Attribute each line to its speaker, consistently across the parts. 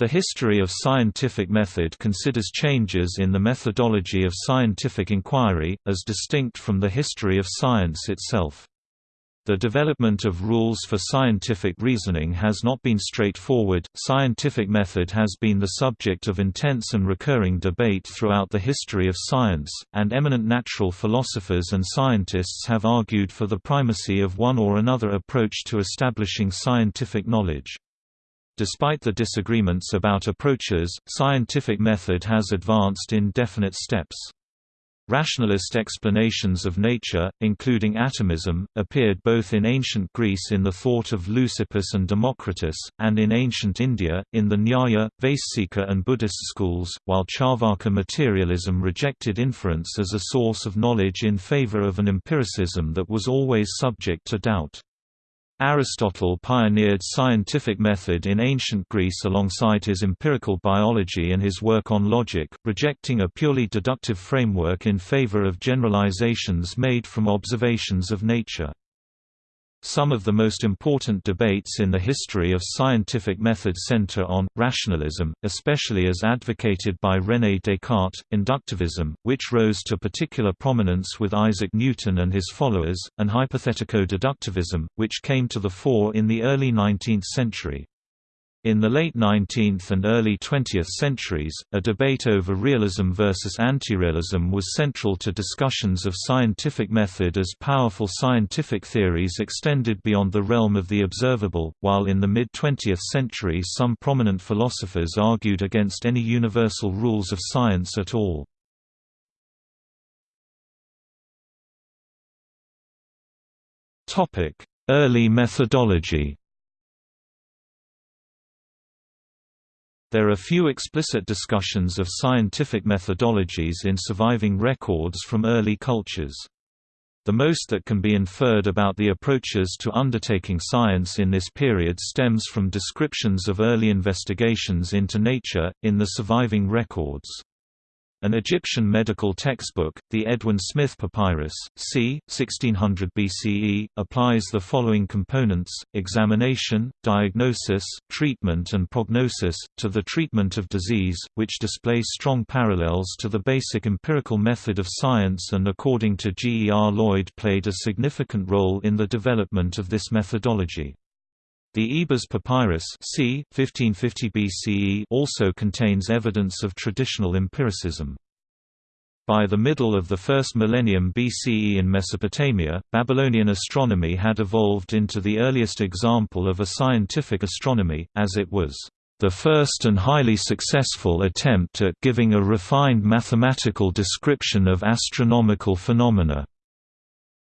Speaker 1: The history of scientific method considers changes in the methodology of scientific inquiry, as distinct from the history of science itself. The development of rules for scientific reasoning has not been straightforward. Scientific method has been the subject of intense and recurring debate throughout the history of science, and eminent natural philosophers and scientists have argued for the primacy of one or another approach to establishing scientific knowledge. Despite the disagreements about approaches, scientific method has advanced in definite steps. Rationalist explanations of nature, including atomism, appeared both in ancient Greece in the thought of Leucippus and Democritus, and in ancient India, in the Nyaya, Vaisheshika and Buddhist schools, while Charvaka materialism rejected inference as a source of knowledge in favor of an empiricism that was always subject to doubt. Aristotle pioneered scientific method in ancient Greece alongside his empirical biology and his work on logic, rejecting a purely deductive framework in favor of generalizations made from observations of nature. Some of the most important debates in the history of scientific method center on, rationalism, especially as advocated by René Descartes, inductivism, which rose to particular prominence with Isaac Newton and his followers, and hypothetico-deductivism, which came to the fore in the early 19th century. In the late 19th and early 20th centuries, a debate over realism versus antirealism was central to discussions of scientific method as powerful scientific theories extended beyond the realm of the observable, while in the mid-20th century some prominent philosophers argued against any universal rules of science at all. Early methodology There are few explicit discussions of scientific methodologies in surviving records from early cultures. The most that can be inferred about the approaches to undertaking science in this period stems from descriptions of early investigations into nature, in the surviving records. An Egyptian medical textbook, the Edwin Smith Papyrus, c. 1600 BCE, applies the following components, examination, diagnosis, treatment and prognosis, to the treatment of disease, which displays strong parallels to the basic empirical method of science and according to G. E. R. Lloyd played a significant role in the development of this methodology. The Ebers Papyrus c. 1550 BCE also contains evidence of traditional empiricism. By the middle of the first millennium BCE in Mesopotamia, Babylonian astronomy had evolved into the earliest example of a scientific astronomy, as it was the first and highly successful attempt at giving a refined mathematical description of astronomical phenomena.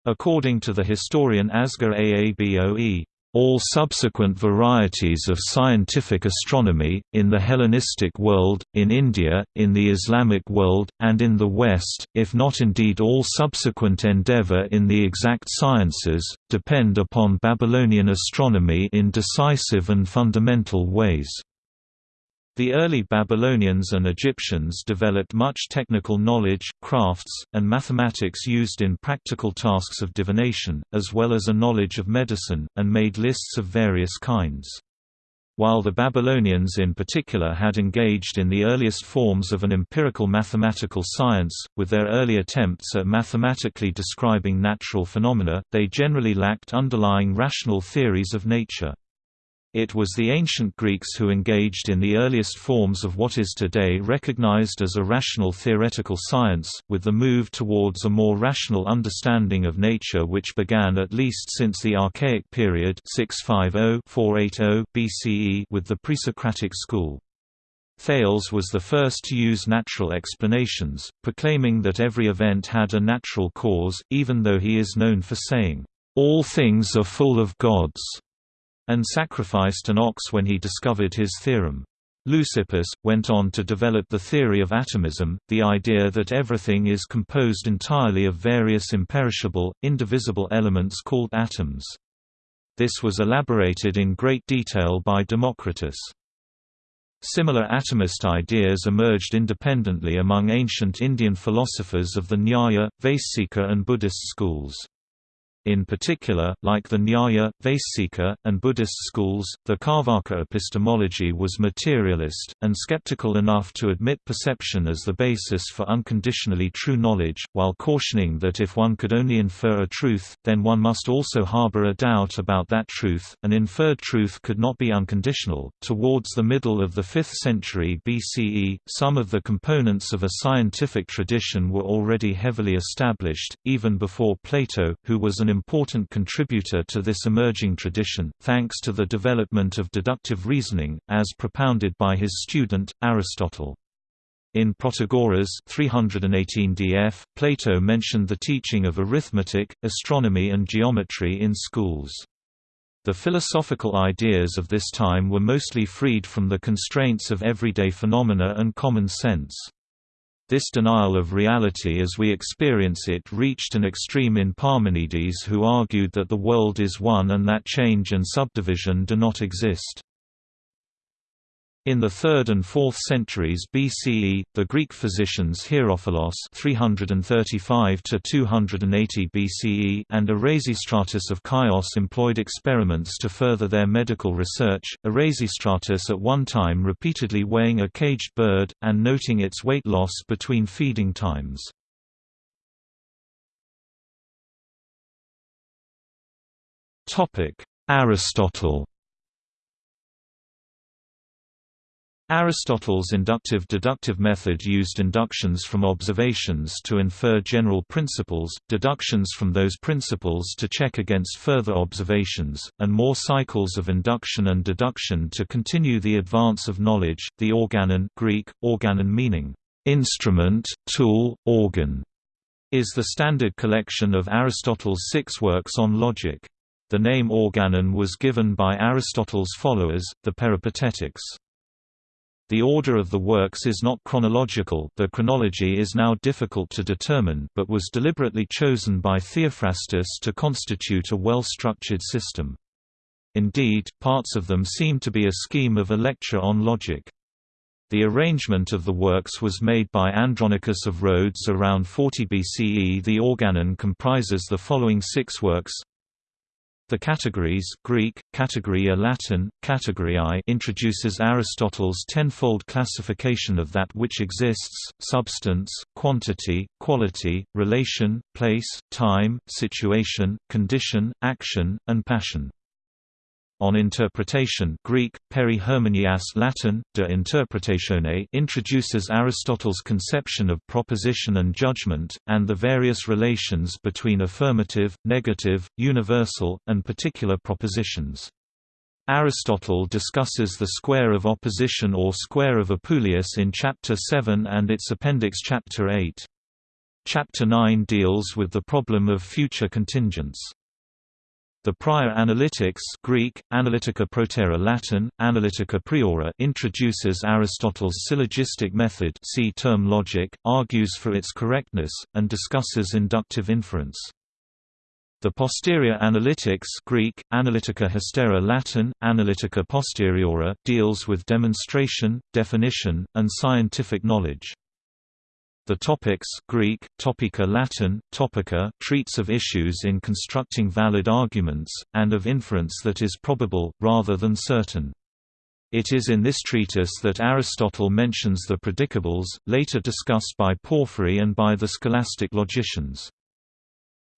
Speaker 1: According to the historian Asger Aaboe, all subsequent varieties of scientific astronomy, in the Hellenistic world, in India, in the Islamic world, and in the West, if not indeed all subsequent endeavor in the exact sciences, depend upon Babylonian astronomy in decisive and fundamental ways. The early Babylonians and Egyptians developed much technical knowledge, crafts, and mathematics used in practical tasks of divination, as well as a knowledge of medicine, and made lists of various kinds. While the Babylonians in particular had engaged in the earliest forms of an empirical mathematical science, with their early attempts at mathematically describing natural phenomena, they generally lacked underlying rational theories of nature. It was the ancient Greeks who engaged in the earliest forms of what is today recognized as a rational theoretical science, with the move towards a more rational understanding of nature which began at least since the Archaic period 650–480 BCE with the Presocratic school. Thales was the first to use natural explanations, proclaiming that every event had a natural cause, even though he is known for saying, "...all things are full of gods." And sacrificed an ox when he discovered his theorem. Leucippus, went on to develop the theory of atomism, the idea that everything is composed entirely of various imperishable, indivisible elements called atoms. This was elaborated in great detail by Democritus. Similar atomist ideas emerged independently among ancient Indian philosophers of the Nyaya, Vaisheshika and Buddhist schools. In particular, like the Nyaya, Vaisheshika, and Buddhist schools, the Carvaka epistemology was materialist, and skeptical enough to admit perception as the basis for unconditionally true knowledge, while cautioning that if one could only infer a truth, then one must also harbor a doubt about that truth. An inferred truth could not be unconditional. Towards the middle of the 5th century BCE, some of the components of a scientific tradition were already heavily established, even before Plato, who was an important contributor to this emerging tradition, thanks to the development of deductive reasoning, as propounded by his student, Aristotle. In Protagoras 318 df, Plato mentioned the teaching of arithmetic, astronomy and geometry in schools. The philosophical ideas of this time were mostly freed from the constraints of everyday phenomena and common sense. This denial of reality as we experience it reached an extreme in Parmenides who argued that the world is one and that change and subdivision do not exist. In the 3rd and 4th centuries BCE, the Greek physicians Herophilos (335–280 BCE) and Erasistratus of Chios employed experiments to further their medical research. Erasistratus at one time repeatedly weighing a caged bird and noting its weight loss between feeding times. Topic: Aristotle. Aristotle's inductive-deductive method used inductions from observations to infer general principles, deductions from those principles to check against further observations, and more cycles of induction and deduction to continue the advance of knowledge. The organon Greek, organon meaning, instrument, tool, organ, is the standard collection of Aristotle's six works on logic. The name organon was given by Aristotle's followers, the Peripatetics. The order of the works is not chronological the chronology is now difficult to determine but was deliberately chosen by Theophrastus to constitute a well-structured system. Indeed, parts of them seem to be a scheme of a lecture on logic. The arrangement of the works was made by Andronicus of Rhodes around 40 BCE. The Organon comprises the following six works the categories Greek, categoria Latin, categoriae introduces Aristotle's tenfold classification of that which exists, substance, quantity, quality, relation, place, time, situation, condition, action, and passion on interpretation Greek, peri Latin, de interpretatione introduces Aristotle's conception of proposition and judgment, and the various relations between affirmative, negative, universal, and particular propositions. Aristotle discusses the square of opposition or square of Apuleius in Chapter 7 and its appendix Chapter 8. Chapter 9 deals with the problem of future contingents. The prior analytics Greek, Analytica Protera Latin, Analytica Priora introduces Aristotle's syllogistic method see term logic, argues for its correctness, and discusses inductive inference. The posterior analytics Greek, Analytica Hystera Latin, Analytica Posteriora deals with demonstration, definition, and scientific knowledge. The topics Greek, topica Latin, topica treats of issues in constructing valid arguments, and of inference that is probable, rather than certain. It is in this treatise that Aristotle mentions the predicables, later discussed by Porphyry and by the scholastic logicians.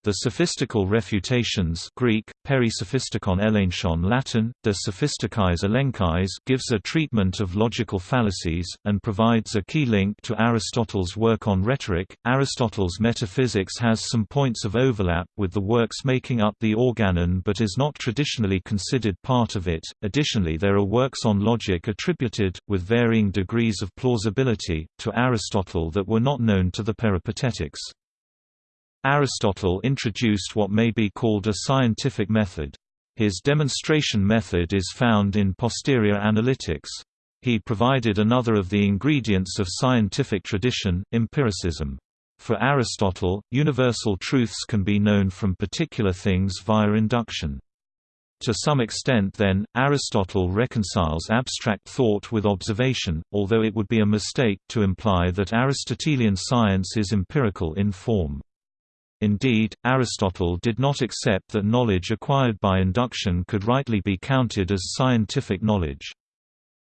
Speaker 1: The sophistical refutations Greek, perisophistikon elenchon Latin, de sophistikais elenkais gives a treatment of logical fallacies, and provides a key link to Aristotle's work on rhetoric. Aristotle's metaphysics has some points of overlap with the works making up the Organon but is not traditionally considered part of it. Additionally there are works on logic attributed, with varying degrees of plausibility, to Aristotle that were not known to the Peripatetics. Aristotle introduced what may be called a scientific method. His demonstration method is found in posterior analytics. He provided another of the ingredients of scientific tradition, empiricism. For Aristotle, universal truths can be known from particular things via induction. To some extent then, Aristotle reconciles abstract thought with observation, although it would be a mistake to imply that Aristotelian science is empirical in form. Indeed, Aristotle did not accept that knowledge acquired by induction could rightly be counted as scientific knowledge.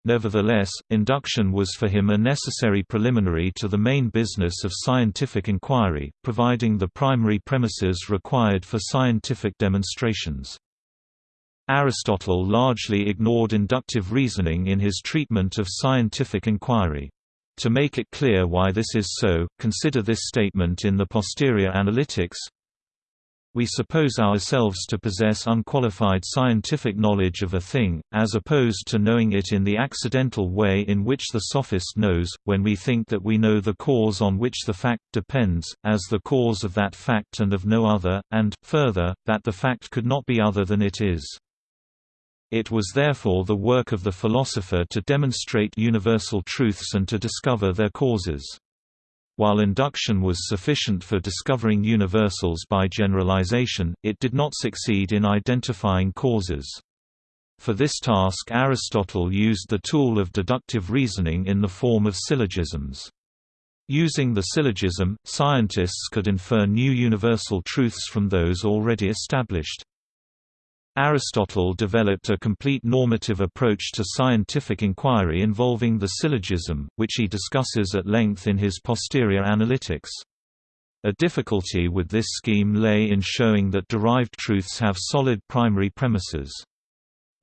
Speaker 1: Nevertheless, induction was for him a necessary preliminary to the main business of scientific inquiry, providing the primary premises required for scientific demonstrations. Aristotle largely ignored inductive reasoning in his treatment of scientific inquiry. To make it clear why this is so, consider this statement in the Posterior Analytics We suppose ourselves to possess unqualified scientific knowledge of a thing, as opposed to knowing it in the accidental way in which the sophist knows, when we think that we know the cause on which the fact depends, as the cause of that fact and of no other, and, further, that the fact could not be other than it is. It was therefore the work of the philosopher to demonstrate universal truths and to discover their causes. While induction was sufficient for discovering universals by generalization, it did not succeed in identifying causes. For this task Aristotle used the tool of deductive reasoning in the form of syllogisms. Using the syllogism, scientists could infer new universal truths from those already established. Aristotle developed a complete normative approach to scientific inquiry involving the syllogism, which he discusses at length in his Posterior Analytics. A difficulty with this scheme lay in showing that derived truths have solid primary premises.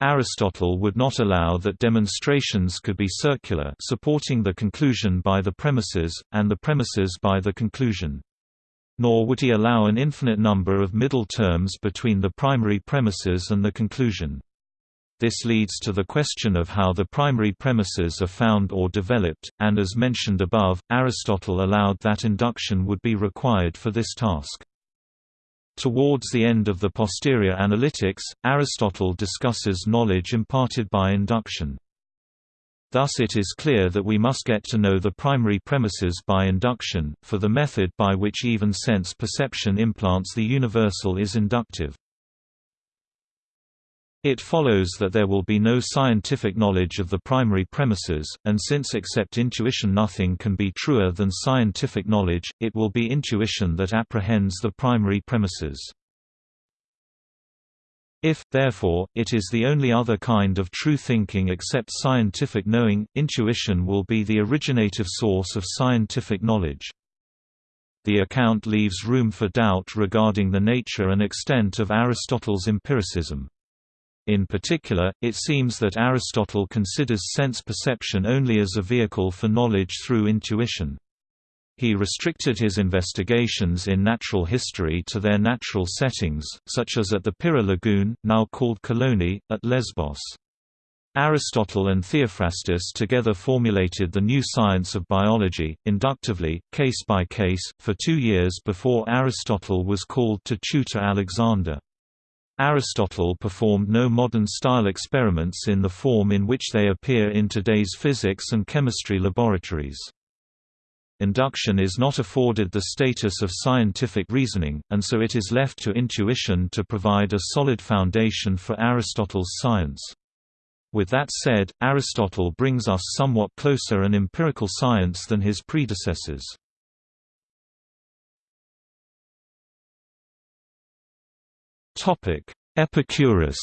Speaker 1: Aristotle would not allow that demonstrations could be circular supporting the conclusion by the premises, and the premises by the conclusion nor would he allow an infinite number of middle terms between the primary premises and the conclusion. This leads to the question of how the primary premises are found or developed, and as mentioned above, Aristotle allowed that induction would be required for this task. Towards the end of the posterior analytics, Aristotle discusses knowledge imparted by induction. Thus it is clear that we must get to know the primary premises by induction, for the method by which even sense perception implants the universal is inductive. It follows that there will be no scientific knowledge of the primary premises, and since except intuition nothing can be truer than scientific knowledge, it will be intuition that apprehends the primary premises. If, therefore, it is the only other kind of true thinking except scientific knowing, intuition will be the originative source of scientific knowledge. The account leaves room for doubt regarding the nature and extent of Aristotle's empiricism. In particular, it seems that Aristotle considers sense perception only as a vehicle for knowledge through intuition. He restricted his investigations in natural history to their natural settings, such as at the Pyrrha lagoon, now called Kalloni, at Lesbos. Aristotle and Theophrastus together formulated the new science of biology, inductively, case by case, for two years before Aristotle was called to tutor Alexander. Aristotle performed no modern-style experiments in the form in which they appear in today's physics and chemistry laboratories induction is not afforded the status of scientific reasoning, and so it is left to intuition to provide a solid foundation for Aristotle's science. With that said, Aristotle brings us somewhat closer an empirical science than his predecessors. Epicurus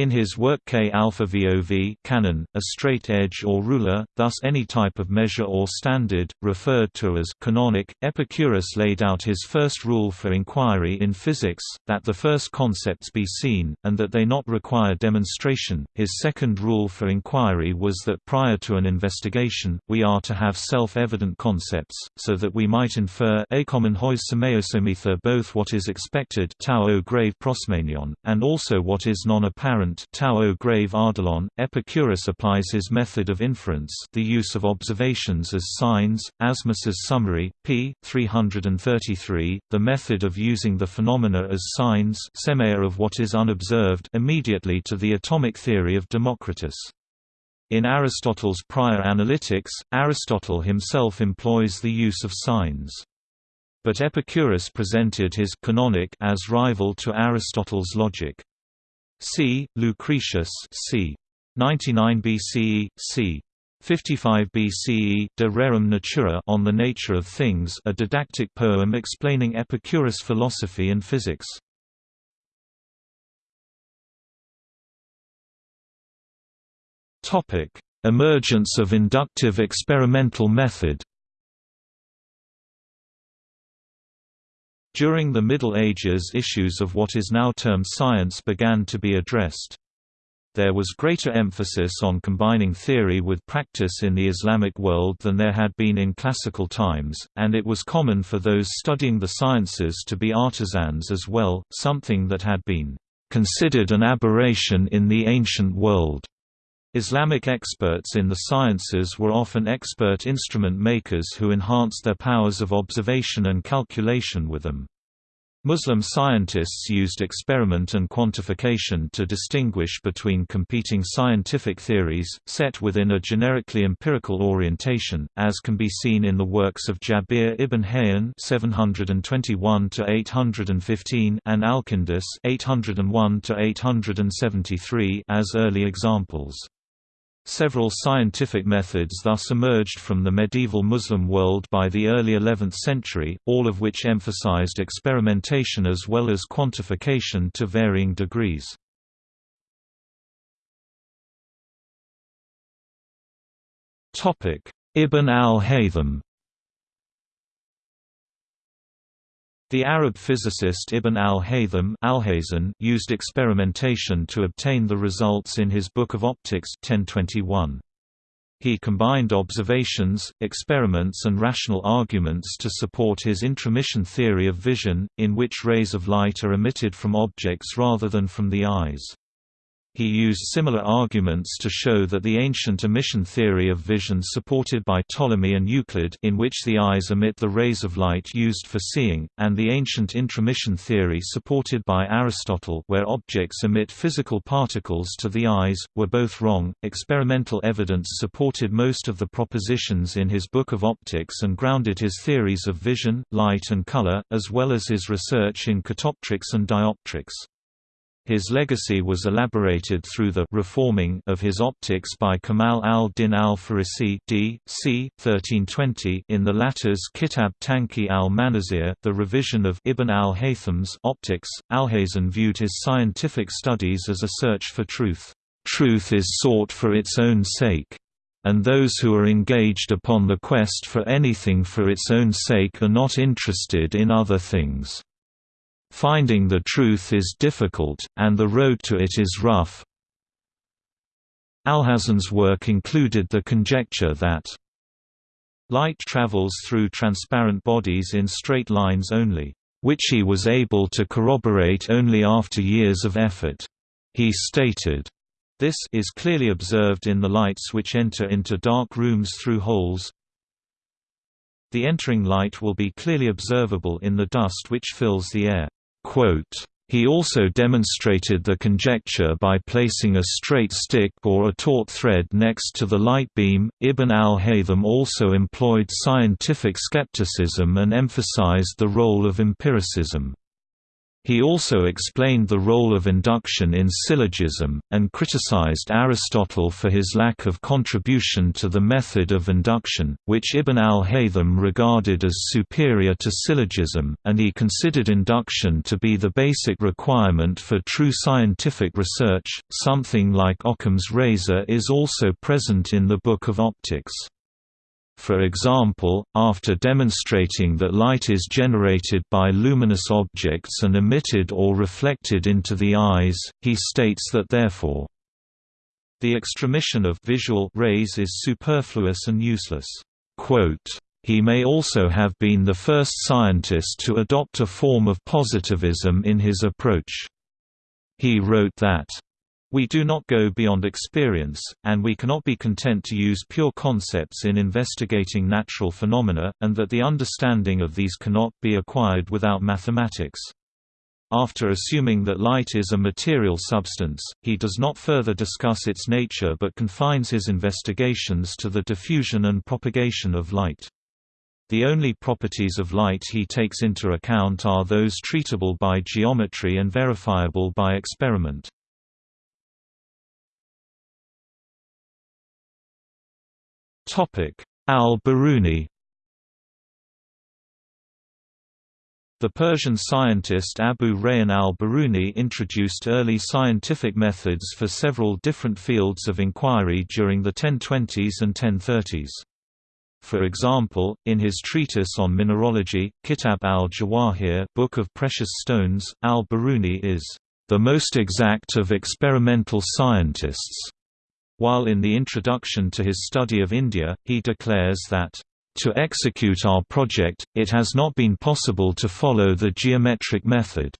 Speaker 1: In his work K alpha VOV canon, a straight edge or ruler, thus any type of measure or standard, referred to as canonic, Epicurus laid out his first rule for inquiry in physics, that the first concepts be seen, and that they not require demonstration. His second rule for inquiry was that prior to an investigation, we are to have self-evident concepts, so that we might infer both what is expected and also what is non-apparent apparent Tao grave Ardalon, Epicurus applies his method of inference the use of observations as signs, Asmis's summary, p. 333, the method of using the phenomena as signs of what is unobserved immediately to the atomic theory of Democritus. In Aristotle's prior analytics, Aristotle himself employs the use of signs. But Epicurus presented his canonic as rival to Aristotle's logic. C. Lucretius c. 99 BCE, c. 55 BCE De Rerum Natura on the Nature of Things a didactic poem explaining Epicurus' philosophy and physics. Emergence of inductive experimental method During the Middle Ages issues of what is now termed science began to be addressed. There was greater emphasis on combining theory with practice in the Islamic world than there had been in classical times, and it was common for those studying the sciences to be artisans as well, something that had been considered an aberration in the ancient world. Islamic experts in the sciences were often expert instrument makers who enhanced their powers of observation and calculation with them. Muslim scientists used experiment and quantification to distinguish between competing scientific theories, set within a generically empirical orientation, as can be seen in the works of Jabir ibn Hayyan (721–815) and Alkindus (801–873) as early examples. Several scientific methods thus emerged from the medieval Muslim world by the early 11th century, all of which emphasized experimentation as well as quantification to varying degrees. Ibn al-Haytham The Arab physicist Ibn al-Haytham used experimentation to obtain the results in his Book of Optics 1021. He combined observations, experiments and rational arguments to support his intromission theory of vision, in which rays of light are emitted from objects rather than from the eyes. He used similar arguments to show that the ancient emission theory of vision supported by Ptolemy and Euclid in which the eyes emit the rays of light used for seeing, and the ancient intromission theory supported by Aristotle where objects emit physical particles to the eyes, were both wrong. Experimental evidence supported most of the propositions in his Book of Optics and grounded his theories of vision, light and color, as well as his research in catoptrics and dioptrics. His legacy was elaborated through the reforming of his optics by Kamal al-Din al-Farisi d. c. 1320 in the latter's Kitab Tanqih al-Manazir, the revision of Ibn al-Haytham's optics. Alhazen viewed his scientific studies as a search for truth. Truth is sought for its own sake and those who are engaged upon the quest for anything for its own sake are not interested in other things. Finding the truth is difficult, and the road to it is rough. Alhazen's work included the conjecture that light travels through transparent bodies in straight lines only, which he was able to corroborate only after years of effort. He stated, this is clearly observed in the lights which enter into dark rooms through holes. The entering light will be clearly observable in the dust which fills the air. He also demonstrated the conjecture by placing a straight stick or a taut thread next to the light beam. Ibn al-Haytham also employed scientific skepticism and emphasized the role of empiricism. He also explained the role of induction in syllogism, and criticized Aristotle for his lack of contribution to the method of induction, which Ibn al-Haytham regarded as superior to syllogism, and he considered induction to be the basic requirement for true scientific research. Something like Occam's razor is also present in the Book of Optics. For example, after demonstrating that light is generated by luminous objects and emitted or reflected into the eyes, he states that therefore, the extramission of visual rays is superfluous and useless. He may also have been the first scientist to adopt a form of positivism in his approach. He wrote that we do not go beyond experience, and we cannot be content to use pure concepts in investigating natural phenomena, and that the understanding of these cannot be acquired without mathematics. After assuming that light is a material substance, he does not further discuss its nature but confines his investigations to the diffusion and propagation of light. The only properties of light he takes into account are those treatable by geometry and verifiable by experiment. Al-Biruni The Persian scientist Abu Rayhan al-Biruni introduced early scientific methods for several different fields of inquiry during the 1020s and 1030s. For example, in his treatise on mineralogy, Kitab al-Jawahir Book of Precious Stones, al-Biruni is the most exact of experimental scientists, while in the introduction to his study of India, he declares that to execute our project, it has not been possible to follow the geometric method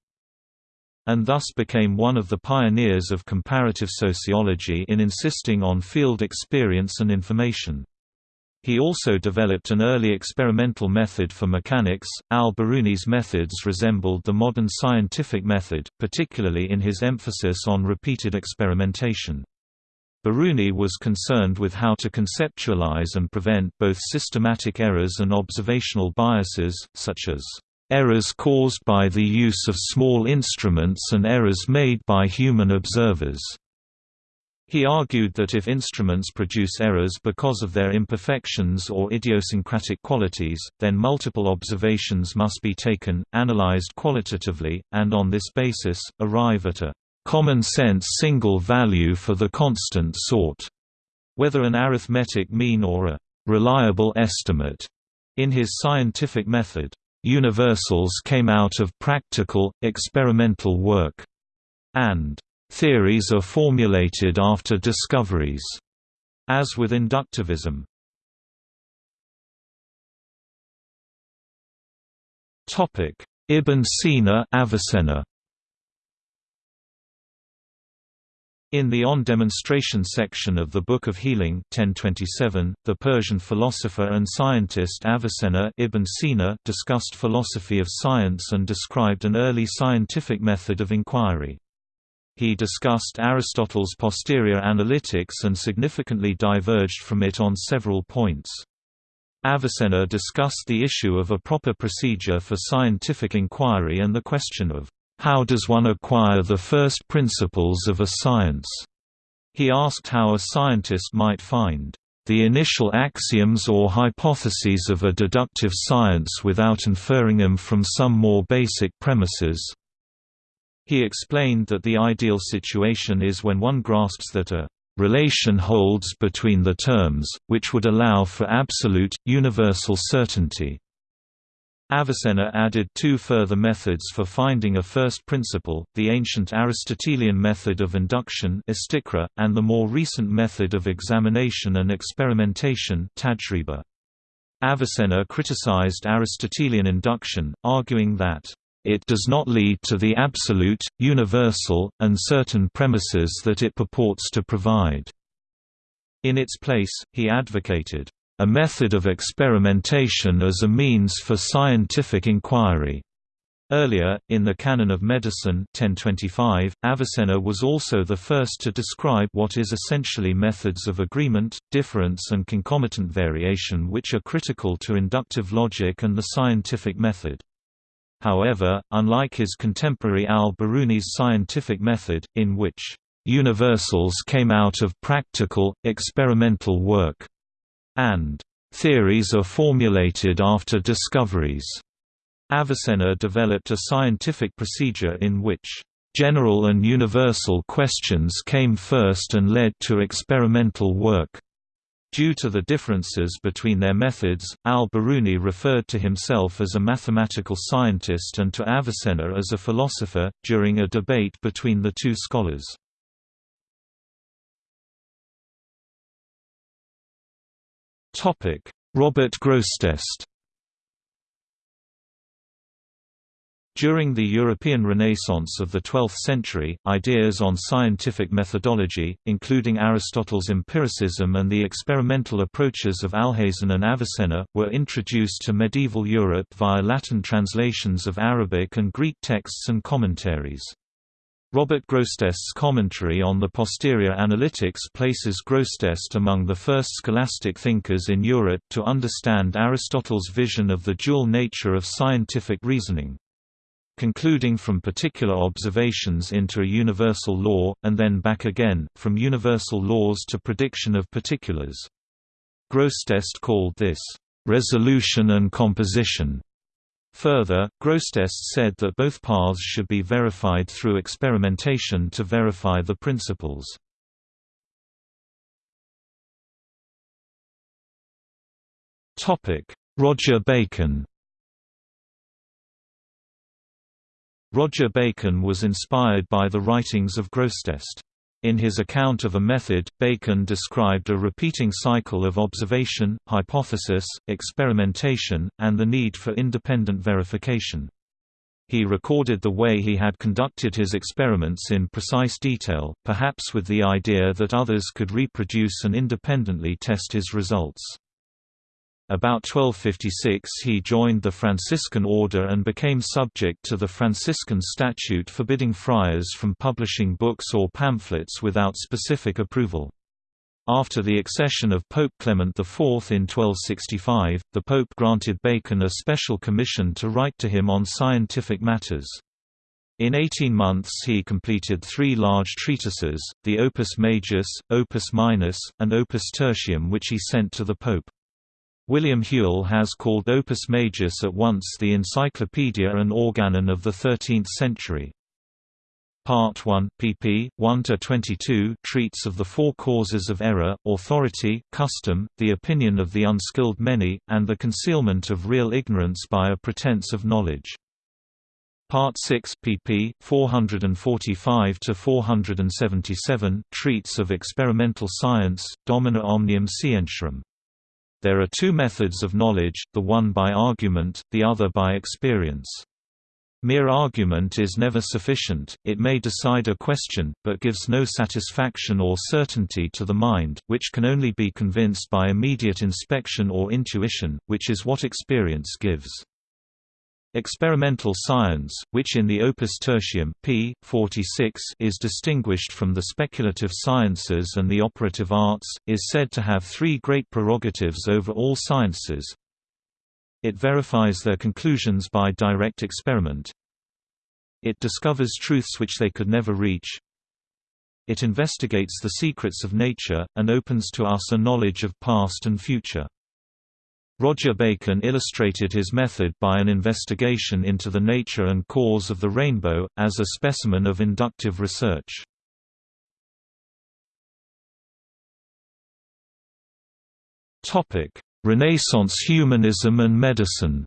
Speaker 1: and thus became one of the pioneers of comparative sociology in insisting on field experience and information. He also developed an early experimental method for mechanics. Al-Biruni's methods resembled the modern scientific method, particularly in his emphasis on repeated experimentation. Biruni was concerned with how to conceptualize and prevent both systematic errors and observational biases, such as errors caused by the use of small instruments and errors made by human observers. He argued that if instruments produce errors because of their imperfections or idiosyncratic qualities, then multiple observations must be taken, analyzed qualitatively, and on this basis, arrive at a common-sense single value for the constant sort, whether an arithmetic mean or a reliable estimate. In his scientific method, universals came out of practical, experimental work, and theories are formulated after discoveries, as with inductivism. Ibn Sina Avicenna In the On Demonstration section of the Book of Healing 1027, the Persian philosopher and scientist Avicenna Ibn Sina discussed philosophy of science and described an early scientific method of inquiry. He discussed Aristotle's posterior analytics and significantly diverged from it on several points. Avicenna discussed the issue of a proper procedure for scientific inquiry and the question of how does one acquire the first principles of a science? He asked how a scientist might find the initial axioms or hypotheses of a deductive science without inferring them from some more basic premises. He explained that the ideal situation is when one grasps that a relation holds between the terms, which would allow for absolute, universal certainty. Avicenna added two further methods for finding a first principle, the ancient Aristotelian method of induction and the more recent method of examination and experimentation. Avicenna criticized Aristotelian induction, arguing that it does not lead to the absolute, universal, and certain premises that it purports to provide. In its place, he advocated a method of experimentation as a means for scientific inquiry. Earlier, in the Canon of Medicine 1025, Avicenna was also the first to describe what is essentially methods of agreement, difference and concomitant variation which are critical to inductive logic and the scientific method. However, unlike his contemporary al-Biruni's scientific method, in which universals came out of practical, experimental work, and theories are formulated after discoveries. Avicenna developed a scientific procedure in which general and universal questions came first and led to experimental work. Due to the differences between their methods, al-Biruni referred to himself as a mathematical scientist and to Avicenna as a philosopher, during a debate between the two scholars. Robert Grosseteste During the European Renaissance of the 12th century, ideas on scientific methodology, including Aristotle's empiricism and the experimental approaches of Alhazen and Avicenna, were introduced to medieval Europe via Latin translations of Arabic and Greek texts and commentaries. Robert Grosseteste's commentary on the posterior analytics places Grosseteste among the first scholastic thinkers in Europe to understand Aristotle's vision of the dual nature of scientific reasoning. Concluding from particular observations into a universal law, and then back again, from universal laws to prediction of particulars. Grosseteste called this, "...resolution and composition." Further, Grosseteste said that both paths should be verified through experimentation to verify the principles. Roger Bacon Roger Bacon was inspired by the writings of Grosseteste. In his account of a method, Bacon described a repeating cycle of observation, hypothesis, experimentation, and the need for independent verification. He recorded the way he had conducted his experiments in precise detail, perhaps with the idea that others could reproduce and independently test his results. About 1256 he joined the Franciscan order and became subject to the Franciscan statute forbidding friars from publishing books or pamphlets without specific approval. After the accession of Pope Clement IV in 1265, the Pope granted Bacon a special commission to write to him on scientific matters. In 18 months he completed three large treatises, the Opus Majus, Opus Minus, and Opus Tertium which he sent to the Pope. William Whewell has called Opus Majus at once the encyclopedia and organon of the 13th century. Part 1, pp. 1–22 treats of the four causes of error, authority, custom, the opinion of the unskilled many, and the concealment of real ignorance by a pretense of knowledge. Part 6 pp. 445–477 treats of experimental science, Domina omnium scientiarum. There are two methods of knowledge, the one by argument, the other by experience. Mere argument is never sufficient, it may decide a question, but gives no satisfaction or certainty to the mind, which can only be convinced by immediate inspection or intuition, which is what experience gives. Experimental science, which in the Opus Tertium p. 46 is distinguished from the speculative sciences and the operative arts, is said to have three great prerogatives over all sciences. It verifies their conclusions by direct experiment. It discovers truths which they could never reach. It investigates the secrets of nature, and opens to us a knowledge of past and future. Roger Bacon illustrated his method by an investigation into the nature and cause of the rainbow, as a specimen of inductive research. Renaissance humanism and medicine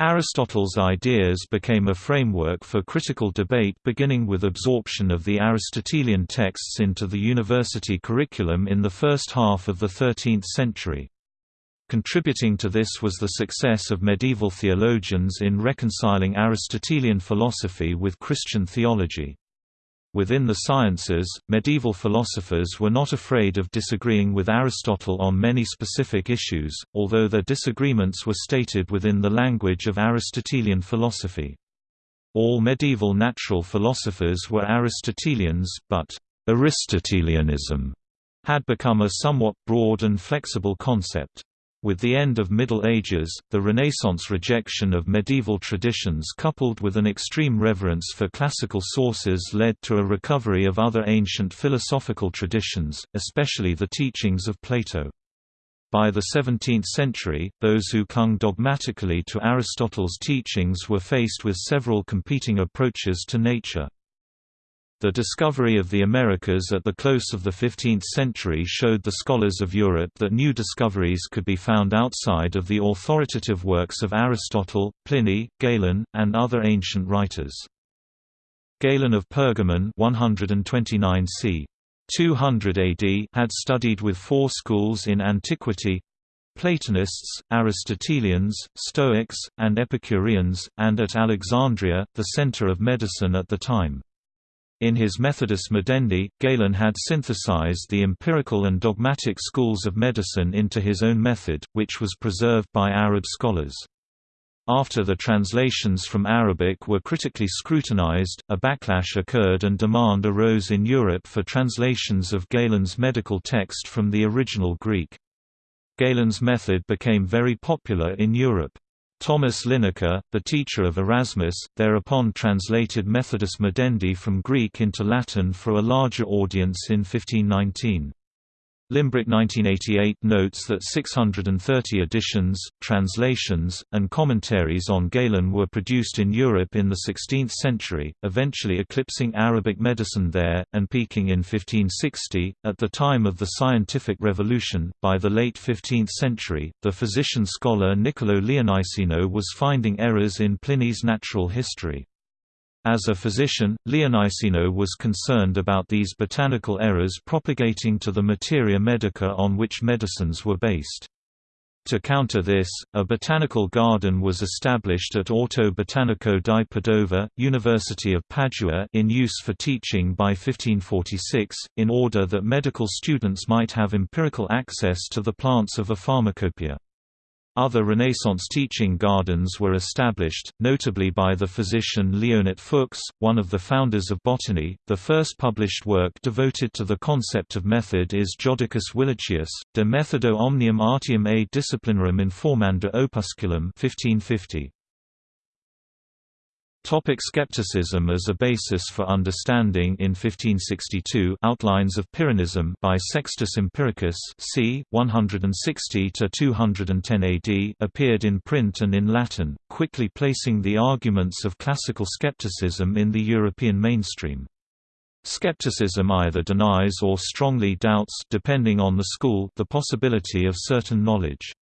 Speaker 1: Aristotle's ideas became a framework for critical debate beginning with absorption of the Aristotelian texts into the university curriculum in the first half of the 13th century. Contributing to this was the success of medieval theologians in reconciling Aristotelian philosophy with Christian theology. Within the sciences, medieval philosophers were not afraid of disagreeing with Aristotle on many specific issues, although their disagreements were stated within the language of Aristotelian philosophy. All medieval natural philosophers were Aristotelians, but Aristotelianism had become a somewhat broad and flexible concept. With the end of Middle Ages, the Renaissance rejection of medieval traditions coupled with an extreme reverence for classical sources led to a recovery of other ancient philosophical traditions, especially the teachings of Plato. By the 17th century, those who clung dogmatically to Aristotle's teachings were faced with several competing approaches to nature. The discovery of the Americas at the close of the 15th century showed the scholars of Europe that new discoveries could be found outside of the authoritative works of Aristotle, Pliny, Galen, and other ancient writers. Galen of Pergamon 129 c. 200 AD had studied with four schools in antiquity Platonists, Aristotelians, Stoics, and Epicureans, and at Alexandria, the center of medicine at the time. In his Methodus Medendi, Galen had synthesized the empirical and dogmatic schools of medicine into his own method, which was preserved by Arab scholars. After the translations from Arabic were critically scrutinized, a backlash occurred and demand arose in Europe for translations of Galen's medical text from the original Greek. Galen's method became very popular in Europe. Thomas Linacre, the teacher of Erasmus, thereupon translated Methodus Medendi from Greek into Latin for a larger audience in 1519. Limbrick 1988 notes that 630 editions, translations, and commentaries on Galen were produced in Europe in the 16th century, eventually eclipsing Arabic medicine there, and peaking in 1560. At the time of the scientific revolution, by the late 15th century, the physician scholar Niccolo Leoniceno was finding errors in Pliny's natural history. As a physician, Leoniceno was concerned about these botanical errors propagating to the materia medica on which medicines were based. To counter this, a botanical garden was established at Orto Botanico di Padova, University of Padua in use for teaching by 1546, in order that medical students might have empirical access to the plants of a pharmacopoeia. Other Renaissance teaching gardens were established, notably by the physician Leonhart Fuchs, one of the founders of botany. The first published work devoted to the concept of method is Jodocus Willichius, De Methodo Omnium Artium a Disciplinarum Informando Opusculum 1550. Topic skepticism as a basis for understanding In 1562 Outlines of Pyrrhonism by Sextus Empiricus c. 160–210 AD appeared in print and in Latin, quickly placing the arguments of classical skepticism in the European mainstream. Skepticism either denies or strongly doubts depending on the school the possibility of certain knowledge.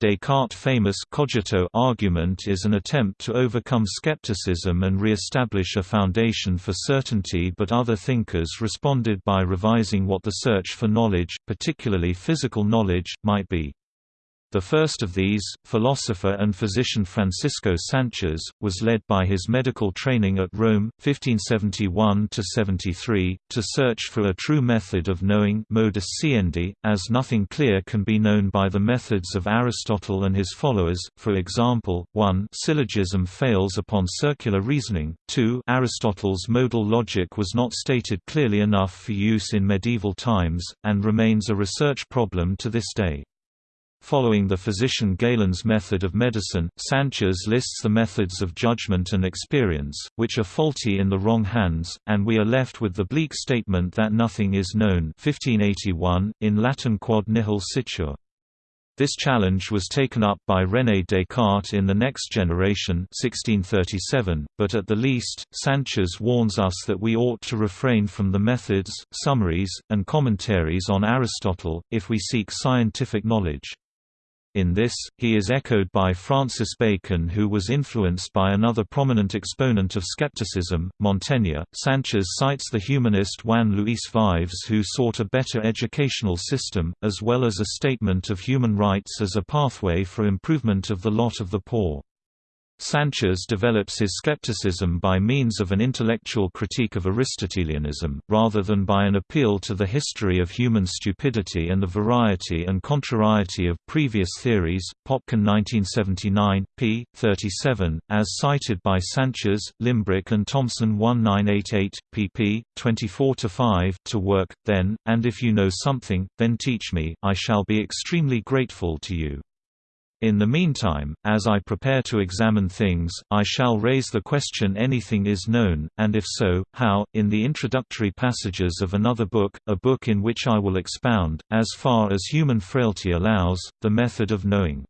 Speaker 1: Descartes' famous cogito argument is an attempt to overcome skepticism and re-establish a foundation for certainty but other thinkers responded by revising what the search for knowledge, particularly physical knowledge, might be. The first of these, philosopher and physician Francisco Sanchez, was led by his medical training at Rome, 1571–73, to search for a true method of knowing modus sciendi, as nothing clear can be known by the methods of Aristotle and his followers, for example, 1 syllogism fails upon circular reasoning, 2 Aristotle's modal logic was not stated clearly enough for use in medieval times, and remains a research problem to this day. Following the physician Galen's method of medicine, Sanchez lists the methods of judgment and experience, which are faulty in the wrong hands, and we are left with the bleak statement that nothing is known 1581, in Latin quod nihil scitur. This challenge was taken up by René Descartes in the next generation 1637, but at the least, Sanchez warns us that we ought to refrain from the methods, summaries, and commentaries on Aristotle, if we seek scientific knowledge. In this, he is echoed by Francis Bacon who was influenced by another prominent exponent of skepticism, Montaigne. Sanchez cites the humanist Juan Luis Vives who sought a better educational system, as well as a statement of human rights as a pathway for improvement of the lot of the poor. Sanchez develops his skepticism by means of an intellectual critique of Aristotelianism, rather than by an appeal to the history of human stupidity and the variety and contrariety of previous theories. Popkin 1979, p. 37, as cited by Sanchez, Limbrick and Thomson 1988, pp. 24–5 to work, then, and if you know something, then teach me, I shall be extremely grateful to you. In the meantime, as I prepare to examine things, I shall raise the question anything is known, and if so, how, in the introductory passages of another book, a book in which I will expound, as far as human frailty allows, the method of knowing.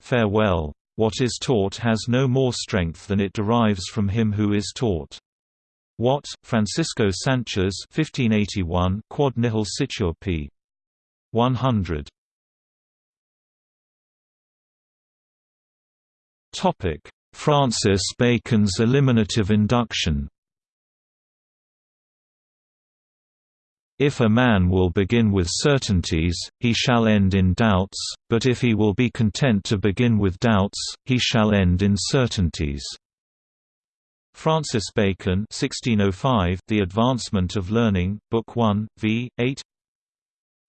Speaker 1: Farewell. What is taught has no more strength than it derives from him who is taught. What, Francisco Sanchez 1581 Quod nihil scitur p. 100. Francis Bacon's eliminative induction If a man will begin with certainties, he shall end in doubts, but if he will be content to begin with doubts, he shall end in certainties. Francis Bacon 1605, The Advancement of Learning, Book 1, v. 8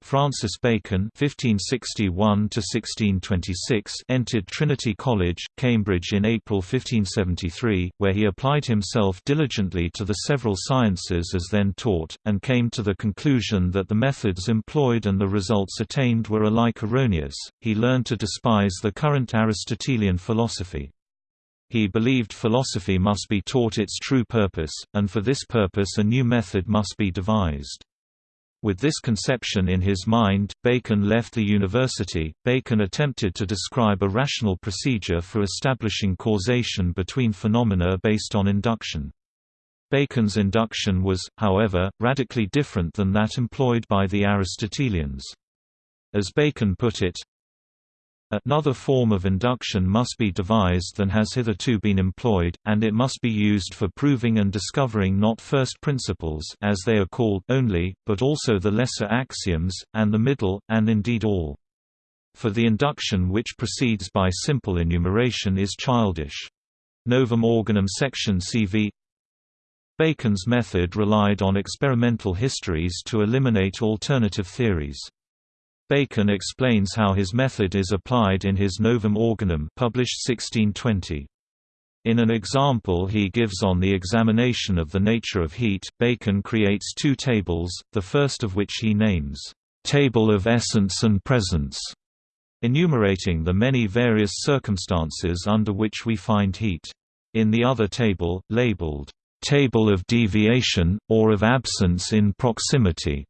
Speaker 1: Francis Bacon (1561–1626) entered Trinity College, Cambridge in April 1573, where he applied himself diligently to the several sciences as then taught, and came to the conclusion that the methods employed and the results attained were alike erroneous. He learned to despise the current Aristotelian philosophy. He believed philosophy must be taught its true purpose, and for this purpose a new method must be devised. With this conception in his mind, Bacon left the university. Bacon attempted to describe a rational procedure for establishing causation between phenomena based on induction. Bacon's induction was, however, radically different than that employed by the Aristotelians. As Bacon put it, Another form of induction must be devised than has hitherto been employed, and it must be used for proving and discovering not first principles as they are called only, but also the lesser axioms, and the middle, and indeed all. For the induction which proceeds by simple enumeration is childish. Novum Organum section CV Bacon's method relied on experimental histories to eliminate alternative theories. Bacon explains how his method is applied in his Novum Organum published 1620. In an example he gives on the examination of the nature of heat, Bacon creates two tables, the first of which he names, "'Table of Essence and Presence' enumerating the many various circumstances under which we find heat. In the other table, labeled, "'Table of Deviation, or of Absence in Proximity'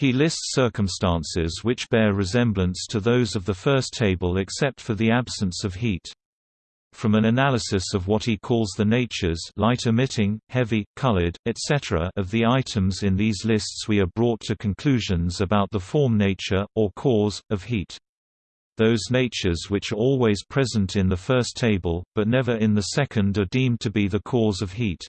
Speaker 1: He lists circumstances which bear resemblance to those of the first table except for the absence of heat. From an analysis of what he calls the natures light emitting, heavy, colored, etc. of the items in these lists we are brought to conclusions about the form nature, or cause, of heat. Those natures which are always present in the first table, but never in the second are deemed to be the cause of heat.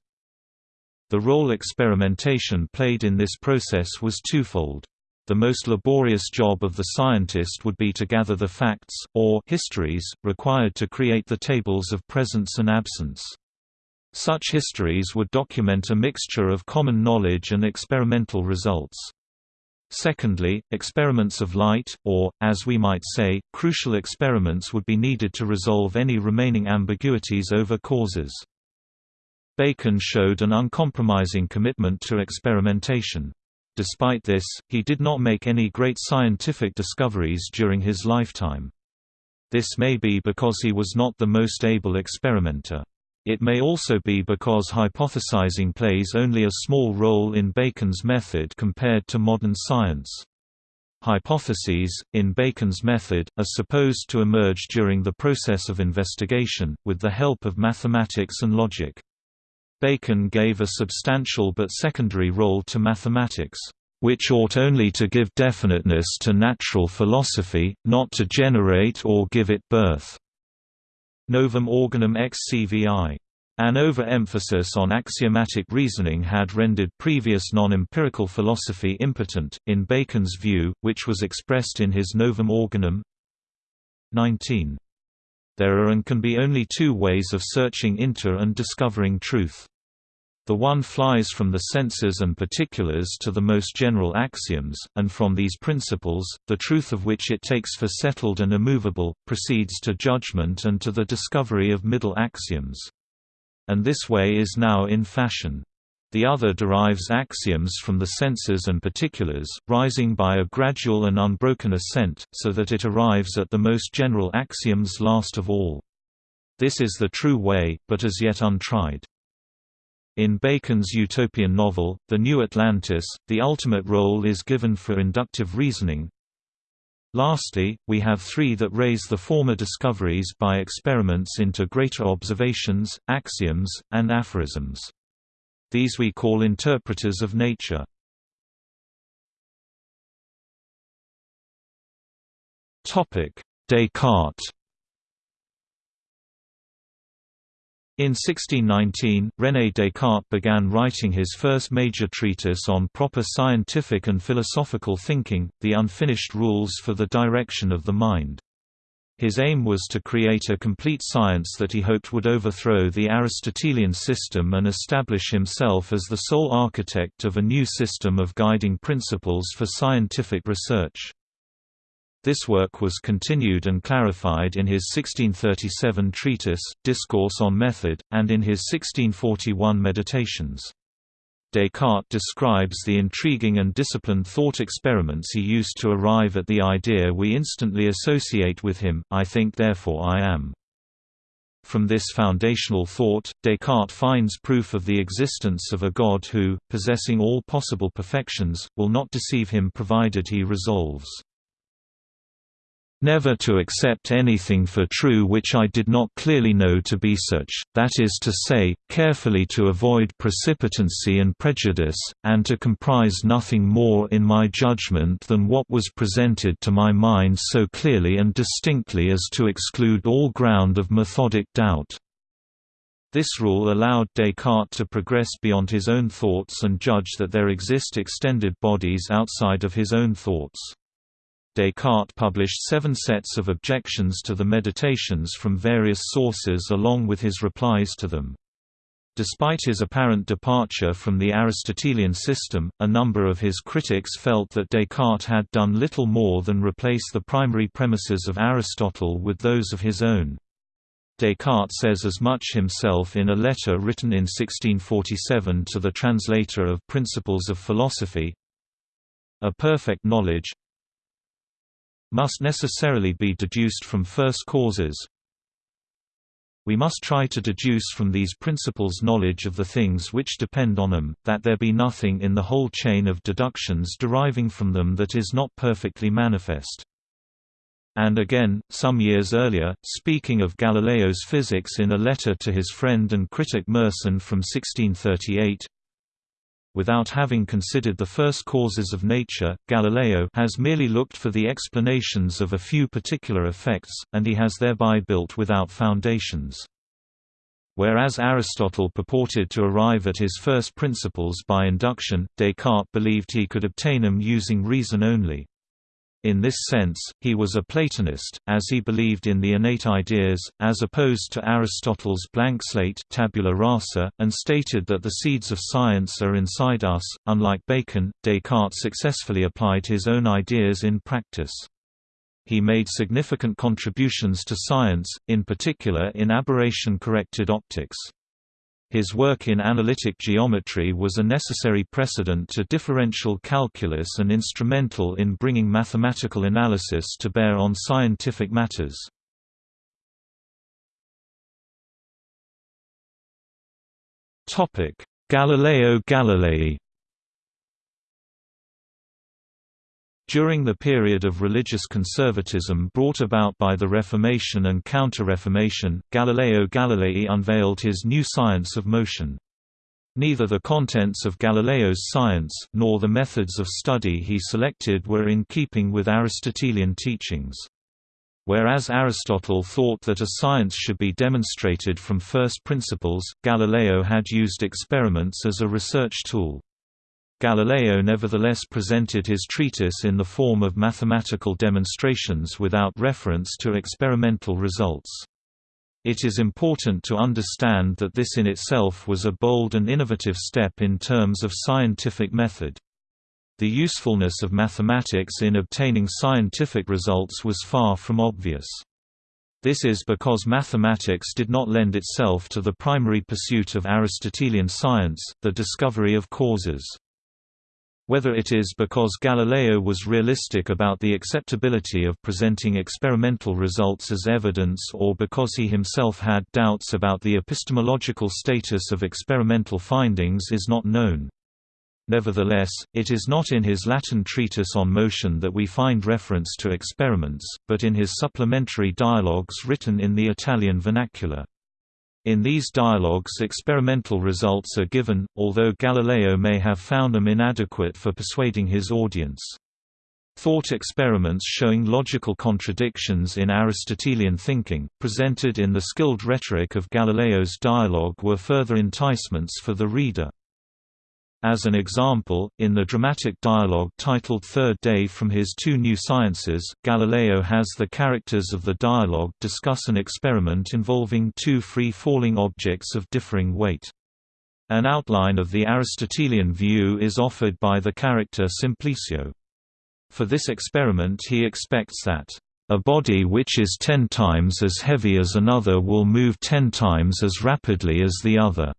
Speaker 1: The role experimentation played in this process was twofold. The most laborious job of the scientist would be to gather the facts, or histories, required to create the tables of presence and absence. Such histories would document a mixture of common knowledge and experimental results. Secondly, experiments of light, or, as we might say, crucial experiments would be needed to resolve any remaining ambiguities over causes. Bacon showed an uncompromising commitment to experimentation. Despite this, he did not make any great scientific discoveries during his lifetime. This may be because he was not the most able experimenter. It may also be because hypothesizing plays only a small role in Bacon's method compared to modern science. Hypotheses, in Bacon's method, are supposed to emerge during the process of investigation, with the help of mathematics and logic. Bacon gave a substantial but secondary role to mathematics, which ought only to give definiteness to natural philosophy, not to generate or give it birth. Novum Organum ex CVI. An overemphasis on axiomatic reasoning had rendered previous non-empirical philosophy impotent, in Bacon's view, which was expressed in his Novum Organum 19. There are and can be only two ways of searching into and discovering truth. The one flies from the senses and particulars to the most general axioms, and from these principles, the truth of which it takes for settled and immovable, proceeds to judgment and to the discovery of middle axioms. And this way is now in fashion. The other derives axioms from the senses and particulars, rising by a gradual and unbroken ascent, so that it arrives at the most general axioms last of all. This is the true way, but as yet untried. In Bacon's utopian novel, The New Atlantis, the ultimate role is given for inductive reasoning. Lastly, we have three that raise the former discoveries by experiments into greater observations, axioms, and aphorisms. These we call interpreters of nature. Descartes In 1619, René Descartes began writing his first major treatise on proper scientific and philosophical thinking, The Unfinished Rules for the Direction of the Mind. His aim was to create a complete science that he hoped would overthrow the Aristotelian system and establish himself as the sole architect of a new system of guiding principles for scientific research. This work was continued and clarified in his 1637 treatise, Discourse on Method, and in his 1641 Meditations. Descartes describes the intriguing and disciplined thought experiments he used to arrive at the idea we instantly associate with him, I think therefore I am. From this foundational thought, Descartes finds proof of the existence of a God who, possessing all possible perfections, will not deceive him provided he resolves never to accept anything for true which I did not clearly know to be such, that is to say, carefully to avoid precipitancy and prejudice, and to comprise nothing more in my judgment than what was presented to my mind so clearly and distinctly as to exclude all ground of methodic doubt. This rule allowed Descartes to progress beyond his own thoughts and judge that there exist extended bodies outside of his own thoughts. Descartes published seven sets of objections to the Meditations from various sources along with his replies to them. Despite his apparent departure from the Aristotelian system, a number of his critics felt that Descartes had done little more than replace the primary premises of Aristotle with those of his own. Descartes says as much himself in a letter written in 1647 to the translator of Principles of Philosophy, a perfect knowledge, must necessarily be deduced from first causes. We must try to deduce from these principles knowledge of the things which depend on them, that there be nothing in the whole chain of deductions deriving from them that is not perfectly manifest. And again, some years earlier, speaking of Galileo's physics in a letter to his friend and critic Mersenne from 1638, Without having considered the first causes of nature, Galileo has merely looked for the explanations of a few particular effects, and he has thereby built without foundations. Whereas Aristotle purported to arrive at his first principles by induction, Descartes believed he could obtain them using reason only. In this sense, he was a Platonist, as he believed in the innate ideas, as opposed to Aristotle's blank slate tabula rasa, and stated that the seeds of science are inside us. Unlike Bacon, Descartes successfully applied his own ideas in practice. He made significant contributions to science, in particular in aberration-corrected optics. His work in analytic geometry was a necessary precedent to differential calculus and instrumental in bringing mathematical analysis to bear on scientific matters. Galileo Galilei During the period of religious conservatism brought about by the Reformation and Counter-Reformation, Galileo Galilei unveiled his new science of motion. Neither the contents of Galileo's science, nor the methods of study he selected were in keeping with Aristotelian teachings. Whereas Aristotle thought that a science should be demonstrated from first principles, Galileo had used experiments as a research tool. Galileo nevertheless presented his treatise in the form of mathematical demonstrations without reference to experimental results. It is important to understand that this in itself was a bold and innovative step in terms of scientific method. The usefulness of mathematics in obtaining scientific results was far from obvious. This is because mathematics did not lend itself to the primary pursuit of Aristotelian science, the discovery of causes. Whether it is because Galileo was realistic about the acceptability of presenting experimental results as evidence or because he himself had doubts about the epistemological status of experimental findings is not known. Nevertheless, it is not in his Latin treatise on motion that we find reference to experiments, but in his supplementary dialogues written in the Italian vernacular. In these dialogues experimental results are given, although Galileo may have found them inadequate for persuading his audience. Thought experiments showing logical contradictions in Aristotelian thinking, presented in the skilled rhetoric of Galileo's dialogue were further enticements for the reader. As an example, in the dramatic dialogue titled Third Day from his Two New Sciences, Galileo has the characters of the dialogue discuss an experiment involving two free-falling objects of differing weight. An outline of the Aristotelian view is offered by the character Simplicio. For this experiment he expects that a body which is ten times as heavy as another will move ten times as rapidly as the other.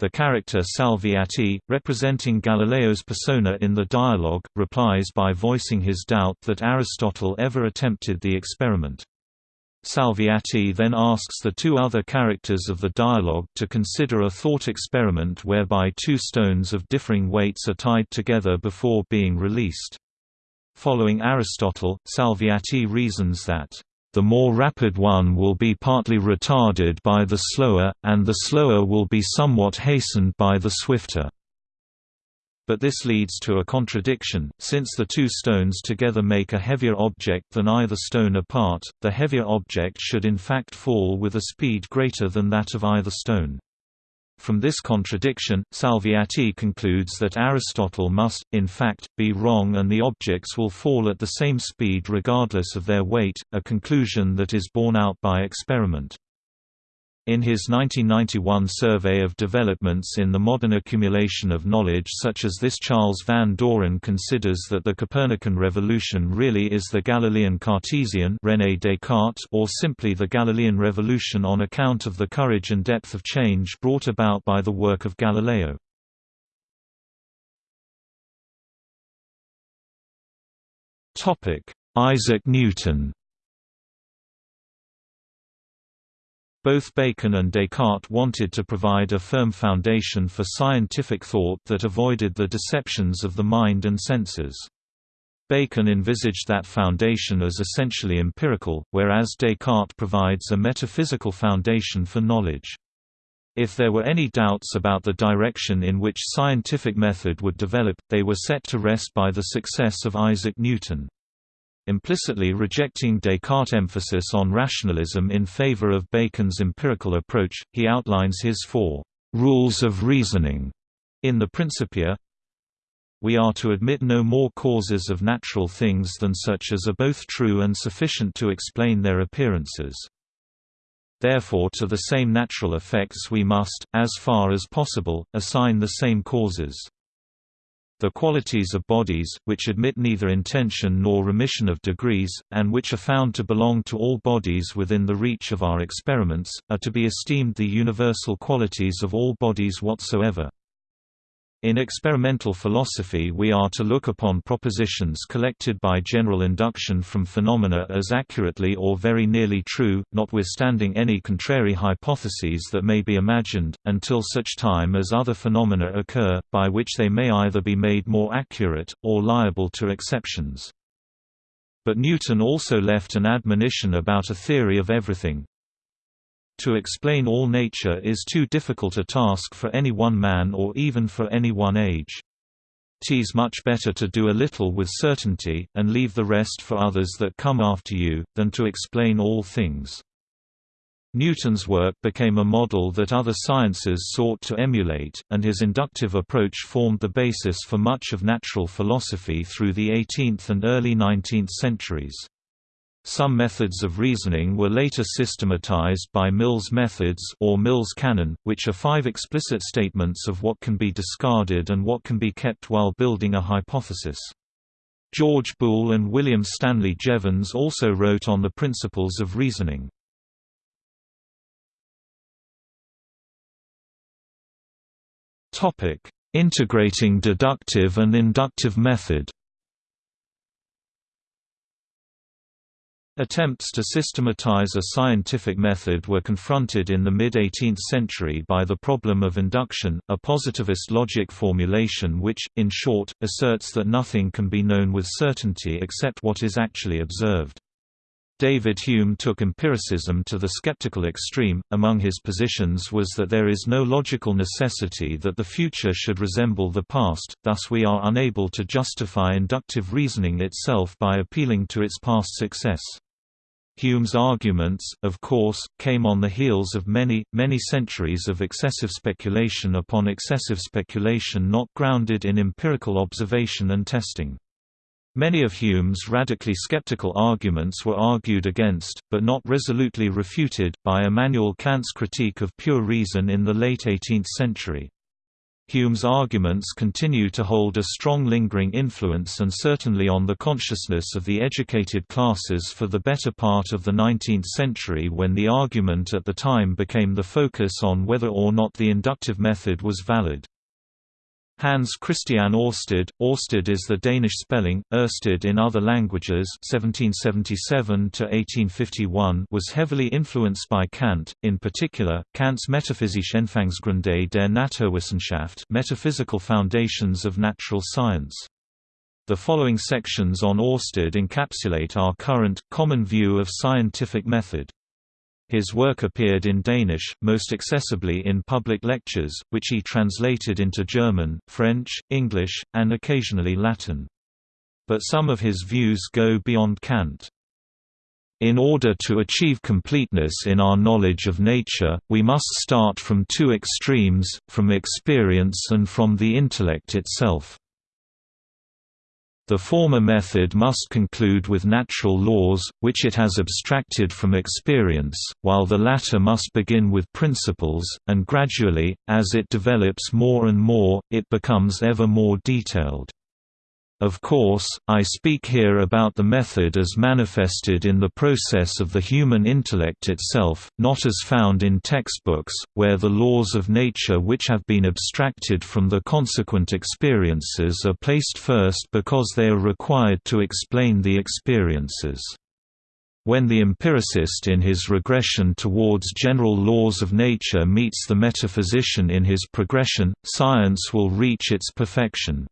Speaker 1: The character Salviati, representing Galileo's persona in the dialogue, replies by voicing his doubt that Aristotle ever attempted the experiment. Salviati then asks the two other characters of the dialogue to consider a thought experiment whereby two stones of differing weights are tied together before being released. Following Aristotle, Salviati reasons that, "...the more rapid one will be partly retarded by the slower, and the slower will be somewhat hastened by the swifter." But this leads to a contradiction, since the two stones together make a heavier object than either stone apart, the heavier object should in fact fall with a speed greater than that of either stone. From this contradiction, Salviati concludes that Aristotle must, in fact, be wrong and the objects will fall at the same speed regardless of their weight, a conclusion that is borne out by experiment. In his 1991 survey of developments in the modern accumulation of knowledge such as this Charles van Doren considers that the Copernican revolution really is the Galilean Cartesian René Descartes or simply the Galilean revolution on account of the courage and depth of change brought about by the work of Galileo. Isaac Newton Both Bacon and Descartes wanted to provide a firm foundation for scientific thought that avoided the deceptions of the mind and senses. Bacon envisaged that foundation as essentially empirical, whereas Descartes provides a metaphysical foundation for knowledge. If there were any doubts about the direction in which scientific method would develop, they were set to rest by the success of Isaac Newton implicitly rejecting Descartes' emphasis on rationalism in favor of Bacon's empirical approach, he outlines his four rules of reasoning in the Principia. We are to admit no more causes of natural things than such as are both true and sufficient to explain their appearances. Therefore to the same natural effects we must, as far as possible, assign the same causes. The qualities of bodies, which admit neither intension nor remission of degrees, and which are found to belong to all bodies within the reach of our experiments, are to be esteemed the universal qualities of all bodies whatsoever. In experimental philosophy we are to look upon propositions collected by general induction from phenomena as accurately or very nearly true, notwithstanding any contrary hypotheses that may be imagined, until such time as other phenomena occur, by which they may either be made more accurate, or liable to exceptions. But Newton also left an admonition about a theory of everything, to explain all nature is too difficult a task for any one man or even for any one age. Tis much better to do a little with certainty, and leave the rest for others that come after you, than to explain all things. Newton's work became a model that other sciences sought to emulate, and his inductive approach formed the basis for much of natural philosophy through the 18th and early 19th centuries. Some methods of reasoning were later systematized by Mill's methods or Mill's canon, which are five explicit statements of what can be discarded and what can be kept while building a hypothesis. George Boole and William Stanley Jevons also wrote on the principles of reasoning. Integrating deductive and inductive method Attempts to systematize a scientific method were confronted in the mid-18th century by the problem of induction, a positivist logic formulation which, in short, asserts that nothing can be known with certainty except what is actually observed. David Hume took empiricism to the skeptical extreme. Among his positions was that there is no logical necessity that the future should resemble the past, thus, we are unable to justify inductive reasoning itself by appealing to its past success. Hume's arguments, of course, came on the heels of many, many centuries of excessive speculation upon excessive speculation not grounded in empirical observation and testing. Many of Hume's radically skeptical arguments were argued against, but not resolutely refuted, by Immanuel Kant's critique of pure reason in the late 18th century. Hume's arguments continue to hold a strong lingering influence and certainly on the consciousness of the educated classes for the better part of the 19th century when the argument at the time became the focus on whether or not the inductive method was valid. Hans Christian Ørsted, Ørsted is the Danish spelling, Oersted in other languages 1777 was heavily influenced by Kant, in particular, Kant's Metaphysische Anfangsgründe der Naturwissenschaft metaphysical foundations of natural science. The following sections on Ørsted encapsulate our current, common view of scientific method. His work appeared in Danish, most accessibly in public lectures, which he translated into German, French, English, and occasionally Latin. But some of his views go beyond Kant. In order to achieve completeness in our knowledge of nature, we must start from two extremes, from experience and from the intellect itself. The former method must conclude with natural laws, which it has abstracted from experience, while the latter must begin with principles, and gradually, as it develops more and more, it becomes ever more detailed. Of course, I speak here about the method as manifested in the process of the human intellect itself, not as found in textbooks, where the laws of nature which have been abstracted from the consequent experiences are placed first because they are required to explain the experiences. When the empiricist in his regression towards general laws of nature meets the metaphysician in his progression, science will reach its perfection.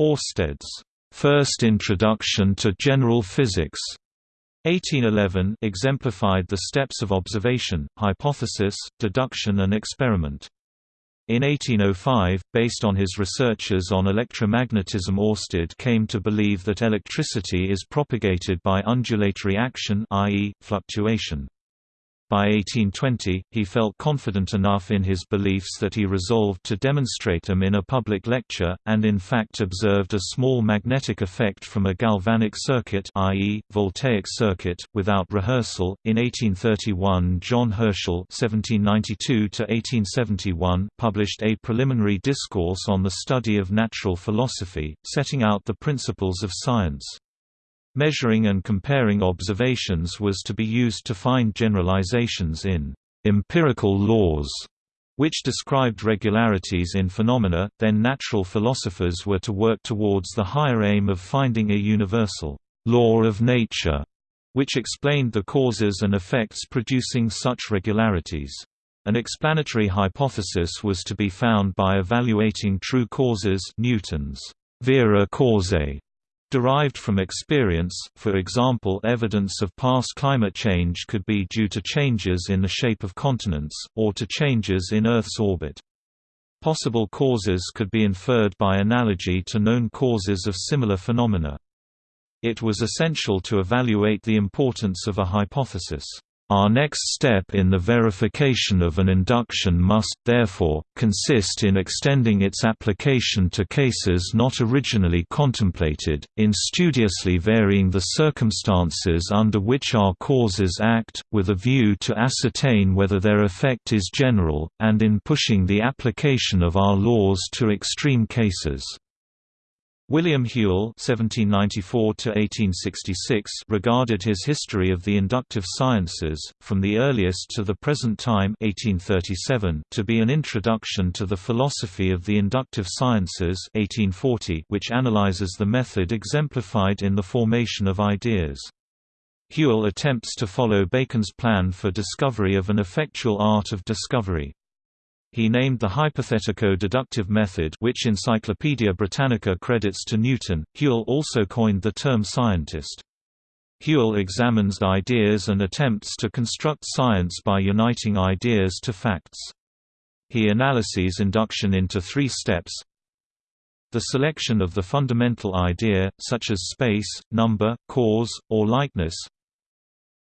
Speaker 1: Ørsted's first introduction to general physics 1811 exemplified the steps of observation, hypothesis, deduction and experiment. In 1805, based on his researches on electromagnetism Ørsted came to believe that electricity is propagated by undulatory action i.e., fluctuation. By 1820, he felt confident enough in his beliefs that he resolved to demonstrate them in a public lecture, and in fact observed a small magnetic effect from a galvanic circuit i.e., voltaic circuit, without rehearsal. In 1831 John Herschel (1792–1871) published a preliminary discourse on the study of natural philosophy, setting out the principles of science. Measuring and comparing observations was to be used to find generalizations in empirical laws, which described regularities in phenomena, then natural philosophers were to work towards the higher aim of finding a universal law of nature, which explained the causes and effects producing such regularities. An explanatory hypothesis was to be found by evaluating true causes Newton's vera causae derived from experience, for example evidence of past climate change could be due to changes in the shape of continents, or to changes in Earth's orbit. Possible causes could be inferred by analogy to known causes of similar phenomena. It was essential to evaluate the importance of a hypothesis. Our next step in the verification of an induction must, therefore, consist in extending its application to cases not originally contemplated, in studiously varying the circumstances under which our causes act, with a view to ascertain whether their effect is general, and in pushing the application of our laws to extreme cases. William Whewell (1794–1866) regarded his history of the inductive sciences, from the earliest to the present time (1837), to be an introduction to the philosophy of the inductive sciences (1840), which analyzes the method exemplified in the formation of ideas. Whewell attempts to follow Bacon's plan for discovery of an effectual art of discovery. He named the hypothetico-deductive method which Encyclopaedia Britannica credits to Newton. Whewell also coined the term scientist. Whewell examines ideas and attempts to construct science by uniting ideas to facts. He analyses induction into three steps. The selection of the fundamental idea, such as space, number, cause, or likeness,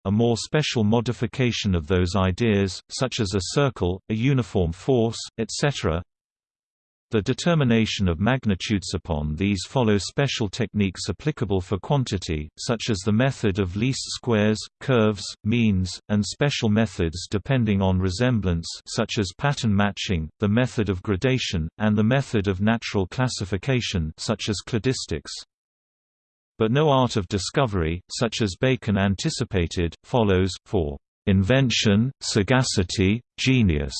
Speaker 1: a more special modification of those ideas, such as a circle, a uniform force, etc. The determination of magnitudes upon these follow special techniques applicable for quantity, such as the method of least squares, curves, means, and special methods depending on resemblance such as pattern matching, the method of gradation, and the method of natural classification such as cladistics but no art of discovery, such as Bacon anticipated, follows, for invention, sagacity, genius,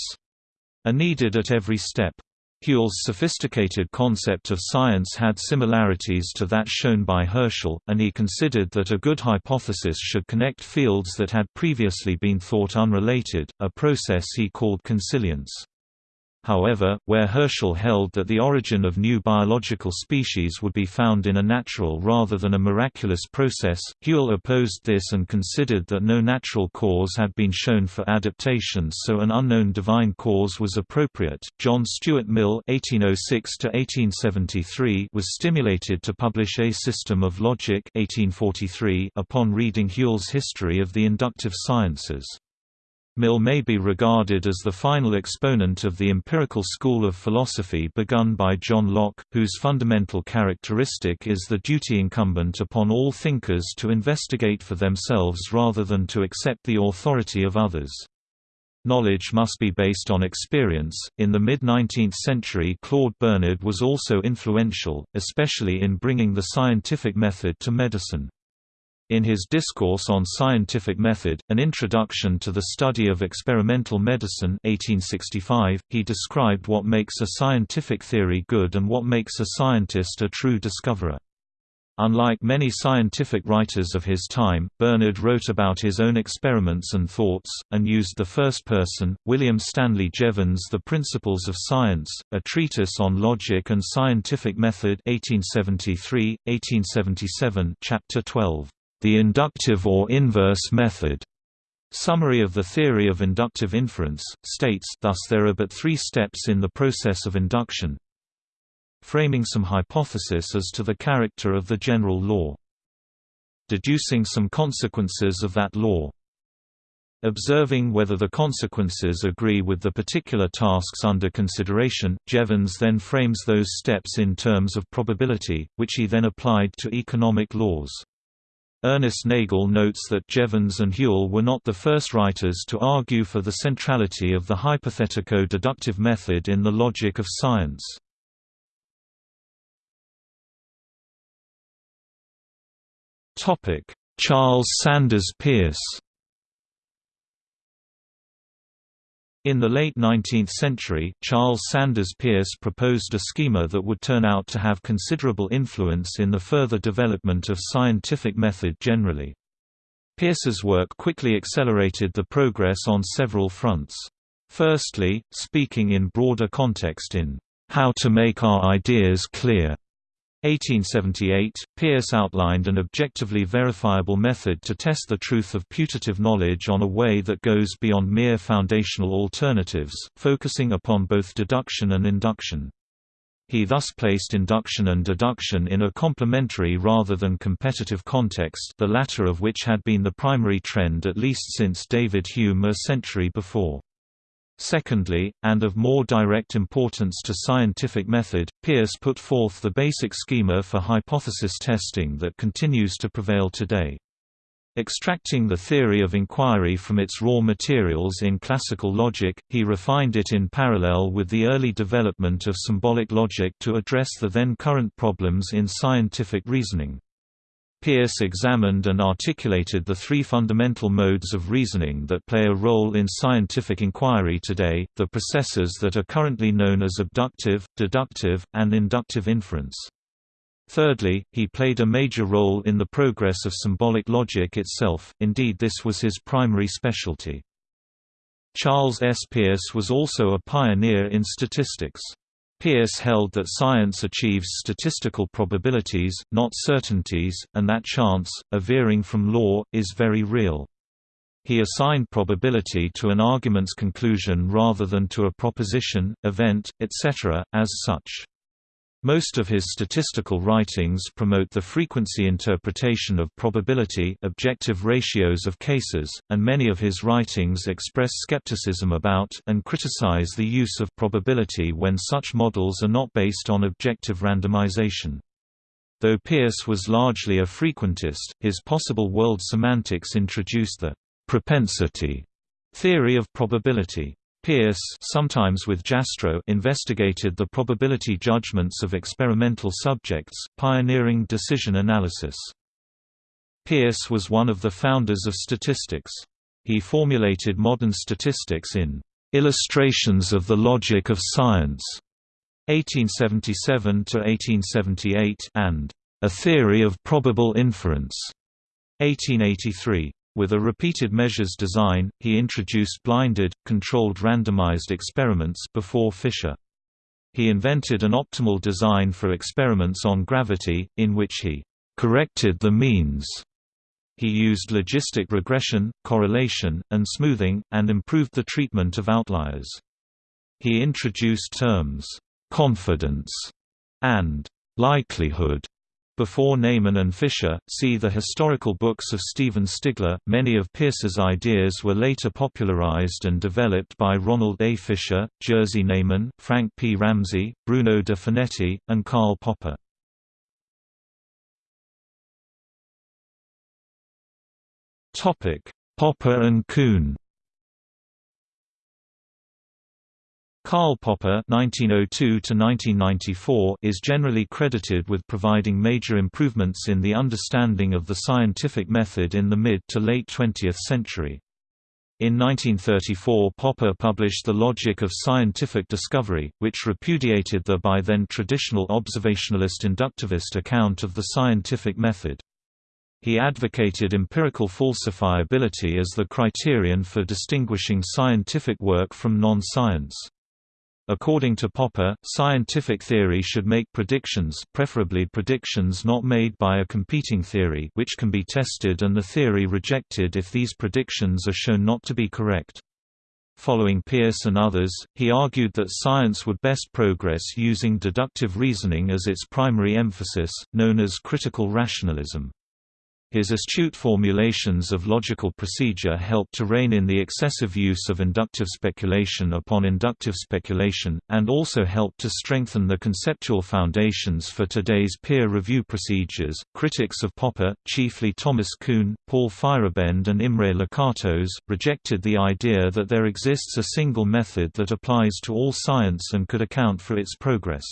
Speaker 1: are needed at every step. Whewell's sophisticated concept of science had similarities to that shown by Herschel, and he considered that a good hypothesis should connect fields that had previously been thought unrelated, a process he called consilience. However, where Herschel held that the origin of new biological species would be found in a natural rather than a miraculous process, Whewell opposed this and considered that no natural cause had been shown for adaptation so an unknown divine cause was appropriate. John Stuart Mill (1806–1873) was stimulated to publish A System of Logic (1843) upon reading Whewell's History of the Inductive Sciences. Mill may be regarded as the final exponent of the empirical school of philosophy begun by John Locke, whose fundamental characteristic is the duty incumbent upon all thinkers to investigate for themselves rather than to accept the authority of others. Knowledge must be based on experience. In the mid 19th century, Claude Bernard was also influential, especially in bringing the scientific method to medicine. In his Discourse on Scientific Method, An Introduction to the Study of Experimental Medicine 1865, he described what makes a scientific theory good and what makes a scientist a true discoverer. Unlike many scientific writers of his time, Bernard wrote about his own experiments and thoughts, and used the first person. William Stanley Jevons The Principles of Science, a treatise on logic and scientific method 1873, 1877 chapter 12. The inductive or inverse method. Summary of the theory of inductive inference, states thus there are but three steps in the process of induction. Framing some hypothesis as to the character of the general law. Deducing some consequences of that law. Observing whether the consequences agree with the particular tasks under consideration, Jevons then frames those steps in terms of probability, which he then applied to economic laws. Ernest Nagel notes that Jevons and Whewell were not the first writers to argue for the centrality of the hypothetico-deductive method in the logic of science. Charles Sanders Peirce In the late 19th century, Charles Sanders Peirce proposed a schema that would turn out to have considerable influence in the further development of scientific method generally. Peirce's work quickly accelerated the progress on several fronts. Firstly, speaking in broader context in How to Make Our Ideas Clear 1878, Peirce outlined an objectively verifiable method to test the truth of putative knowledge on a way that goes beyond mere foundational alternatives, focusing upon both deduction and induction. He thus placed induction and deduction in a complementary rather than competitive context the latter of which had been the primary trend at least since David Hume a century before. Secondly, and of more direct importance to scientific method, Peirce put forth the basic schema for hypothesis testing that continues to prevail today. Extracting the theory of inquiry from its raw materials in classical logic, he refined it in parallel with the early development of symbolic logic to address the then current problems in scientific reasoning. Peirce examined and articulated the three fundamental modes of reasoning that play a role in scientific inquiry today, the processes that are currently known as abductive, deductive, and inductive inference. Thirdly, he played a major role in the progress of symbolic logic itself, indeed this was his primary specialty. Charles S. Peirce was also a pioneer in statistics. Peirce held that science achieves statistical probabilities, not certainties, and that chance, a veering from law, is very real. He assigned probability to an argument's conclusion rather than to a proposition, event, etc., as such. Most of his statistical writings promote the frequency interpretation of probability objective ratios of cases, and many of his writings express skepticism about and criticize the use of probability when such models are not based on objective randomization. Though Peirce was largely a frequentist, his possible world semantics introduced the propensity theory of probability. Peirce sometimes with Jastrow investigated the probability judgments of experimental subjects, pioneering decision analysis. Peirce was one of the founders of statistics. He formulated modern statistics in "'Illustrations of the Logic of Science' 1877–1878 and A Theory of Probable Inference, 1883. With a repeated measures design, he introduced blinded, controlled randomized experiments before Fisher. He invented an optimal design for experiments on gravity, in which he corrected the means. He used logistic regression, correlation, and smoothing, and improved the treatment of outliers. He introduced terms, confidence, and likelihood before Neyman and Fisher, see the historical books of Stephen Stigler. Many of Peirce's ideas were later popularized and developed by Ronald A. Fisher, Jerzy Neyman, Frank P. Ramsey, Bruno de Finetti, and Karl Popper. Popper and Kuhn Karl Popper (1902–1994) is generally credited with providing major improvements in the understanding of the scientific method in the mid to late 20th century. In 1934 Popper published The Logic of Scientific Discovery, which repudiated the by then traditional observationalist inductivist account of the scientific method. He advocated empirical falsifiability as the criterion for distinguishing scientific work from non-science. According to Popper, scientific theory should make predictions preferably predictions not made by a competing theory which can be tested and the theory rejected if these predictions are shown not to be correct. Following Peirce and others, he argued that science would best progress using deductive reasoning as its primary emphasis, known as critical rationalism. His astute formulations of logical procedure helped to rein in the excessive use of inductive speculation upon inductive speculation, and also helped to strengthen the conceptual foundations for today's peer review procedures. Critics of Popper, chiefly Thomas Kuhn, Paul Feyerabend, and Imre Lakatos, rejected the idea that there exists a single method that applies to all science and could account for its progress.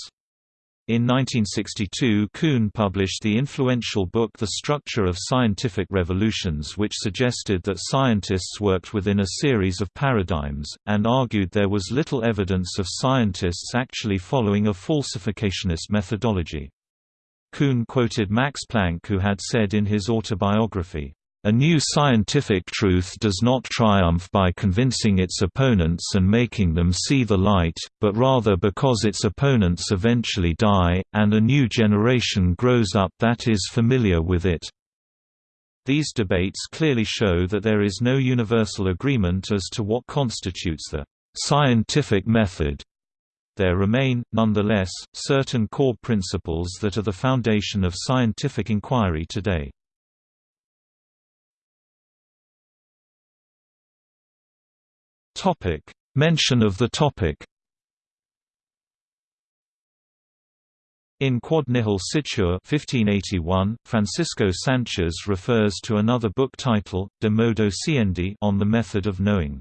Speaker 1: In 1962 Kuhn published the influential book The Structure of Scientific Revolutions which suggested that scientists worked within a series of paradigms, and argued there was little evidence of scientists actually following a falsificationist methodology. Kuhn quoted Max Planck who had said in his autobiography, a new scientific truth does not triumph by convincing its opponents and making them see the light, but rather because its opponents eventually die, and a new generation grows up that is familiar with it. These debates clearly show that there is no universal agreement as to what constitutes the scientific method. There remain, nonetheless, certain core principles that are the foundation of scientific inquiry today. Topic: Mention of the topic. In Quod Nihil Scitur 1581, Francisco Sanchez refers to another book title, De Modo Sciendi on the method of knowing.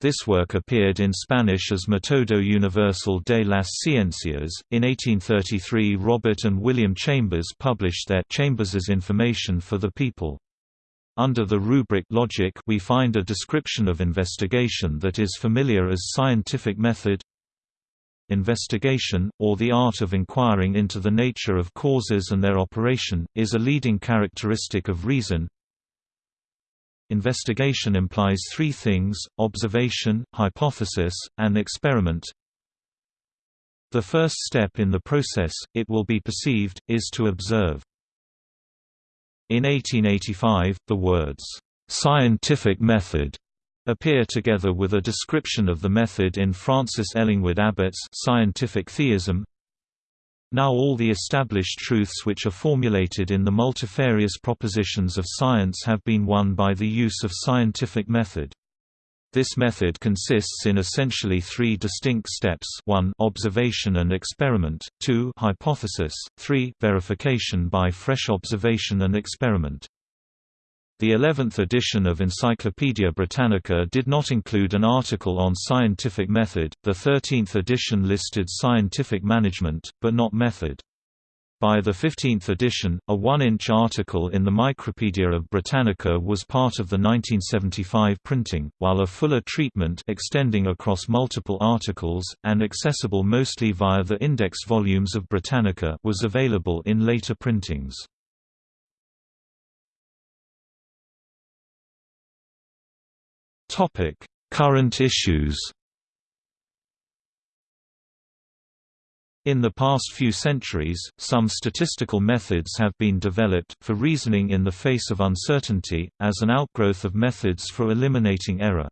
Speaker 1: This work appeared in Spanish as Metodo Universal de las Ciencias. In 1833, Robert and William Chambers published their Chambers's Information for the People. Under the rubric logic we find a description of investigation that is familiar as scientific method Investigation, or the art of inquiring into the nature of causes and their operation, is a leading characteristic of reason. Investigation implies three things, observation, hypothesis, and experiment. The first step in the process, it will be perceived, is to observe. In 1885, the words, "'scientific method' appear together with a description of the method in Francis Ellingwood Abbot's Scientific Theism. Now all the established truths which are formulated in the multifarious propositions of science have been won by the use of scientific method. This method consists in essentially three distinct steps 1 observation and experiment, 2 hypothesis, 3 verification by fresh observation and experiment. The 11th edition of Encyclopaedia Britannica did not include an article on scientific method, the 13th edition listed scientific management, but not method. By the 15th edition, a one-inch article in the Micropedia of Britannica was part of the 1975 printing, while a fuller treatment extending across multiple articles, and accessible mostly via the index volumes of Britannica was available in later printings. Current issues In the past few centuries, some statistical methods have been developed, for reasoning in the face of uncertainty, as an outgrowth of methods for eliminating error.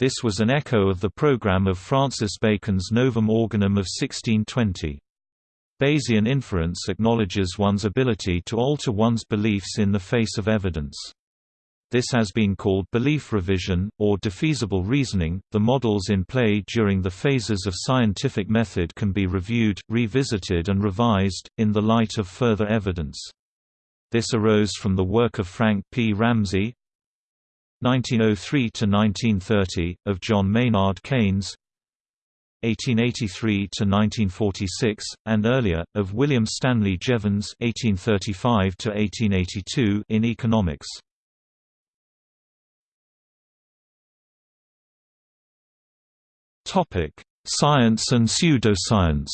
Speaker 1: This was an echo of the program of Francis Bacon's Novum Organum of 1620. Bayesian inference acknowledges one's ability to alter one's beliefs in the face of evidence. This has been called belief revision, or defeasible reasoning. The models in play during the phases of scientific method can be reviewed, revisited, and revised, in the light of further evidence. This arose from the work of Frank P. Ramsey, 1903–1930, of John Maynard Keynes 1883–1946, and earlier, of William Stanley Jevons 1835–1882 in economics. Topic: Science and pseudoscience.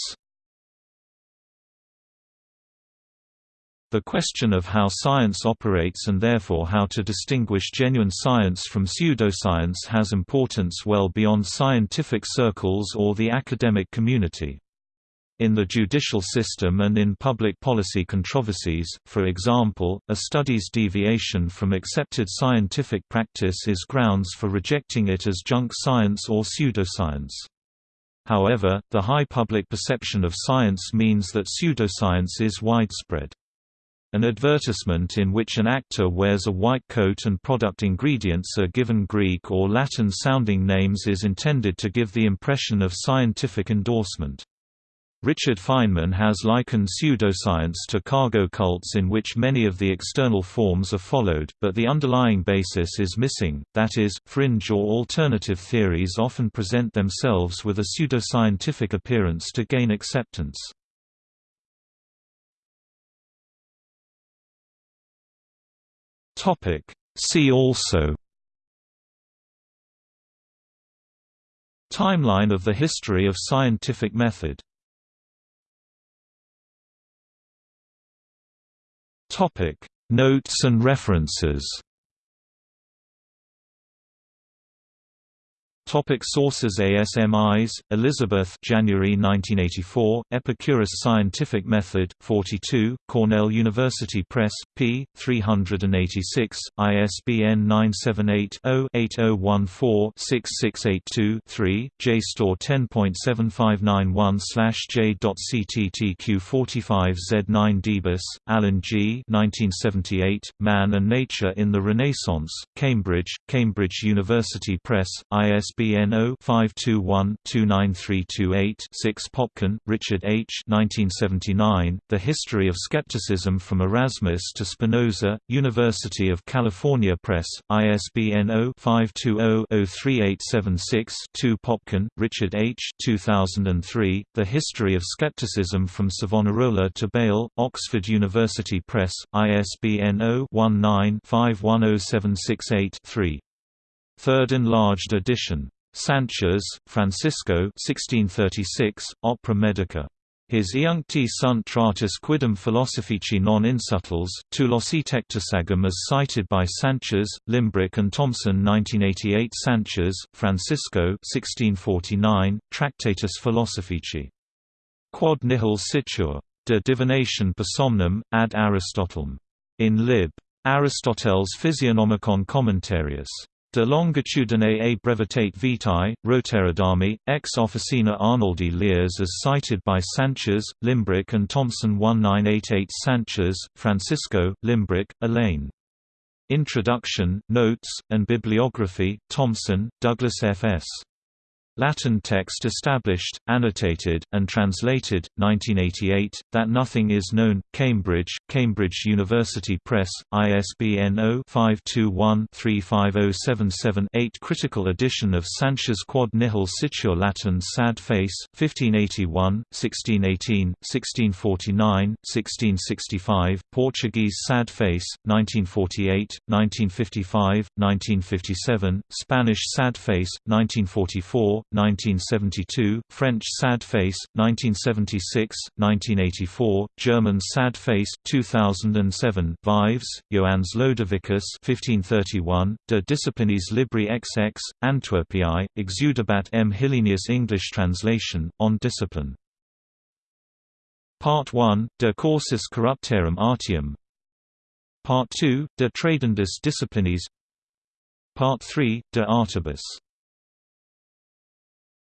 Speaker 1: The question of how science operates and therefore how to distinguish genuine science from pseudoscience has importance well beyond scientific circles or the academic community. In the judicial system and in public policy controversies, for example, a study's deviation from accepted scientific practice is grounds for rejecting it as junk science or pseudoscience. However, the high public perception of science means that pseudoscience is widespread. An advertisement in which an actor wears a white coat and product ingredients are given Greek or Latin-sounding names is intended to give the impression of scientific endorsement. Richard Feynman has likened pseudoscience to cargo cults in which many of the external forms are followed, but the underlying basis is missing, that is, fringe or alternative theories often present themselves with a pseudoscientific appearance to gain acceptance. See also Timeline of the history of scientific method Topic: Notes and references. Topic sources Asmis, Elizabeth January 1984, Epicurus Scientific Method, 42, Cornell University Press, p. 386, ISBN 978-0-8014-6682-3, JSTOR 10.7591-J.CTTQ45Z9 Debus, Alan G. 1978, Man and Nature in the Renaissance, Cambridge, Cambridge University Press, ISBN ISBN 0-521-29328-6 Popkin, Richard H. 1979, The History of Skepticism from Erasmus to Spinoza, University of California Press, ISBN 0-520-03876-2 Popkin, Richard H. 2003, The History of Skepticism from Savonarola to Bayle, Oxford University Press, ISBN 0-19-510768-3. Third enlarged edition. Sanchez, Francisco 1636, Opera Medica. His Iuncti sunt tratus quidem philosophici non insubtils, tu locitectusagum as cited by Sanchez, Limbrick and Thomson 1988 Sanchez, Francisco 1649, Tractatus Philosophici. Quod nihil scitur. De divination per somnum, ad Aristotelem. In lib. Aristoteles Physiognomicon Commentarius. De longitudine a brevitate vitae, Roterodami, ex officina Arnoldi Leers as cited by Sanchez, Limbrick and Thomson 1988 Sanchez, Francisco, Limbrick, Elaine. Introduction, Notes, and Bibliography, Thomson, Douglas F. S. Latin text established, annotated, and translated, 1988, That Nothing Is Known, Cambridge, Cambridge University Press, ISBN 0-521-35077-8 Critical edition of Sanchez Quod Nihil Scitur Latin Sad Face, 1581, 1618, 1649, 1665, Portuguese Sad Face, 1948, 1955, 1957, Spanish Sad Face, 1944, 1972, French Sad Face, 1976, 1984, German Sad Face, 2007, Vives, Johannes Lodovicus 1531, De Disciplinis Libri XX, Antwerpiae, Exudabat M. Hillenius English translation, on discipline. Part 1, De Cursus Corruptarum Artium Part 2, De Tradendis Disciplinis Part 3, De Artibus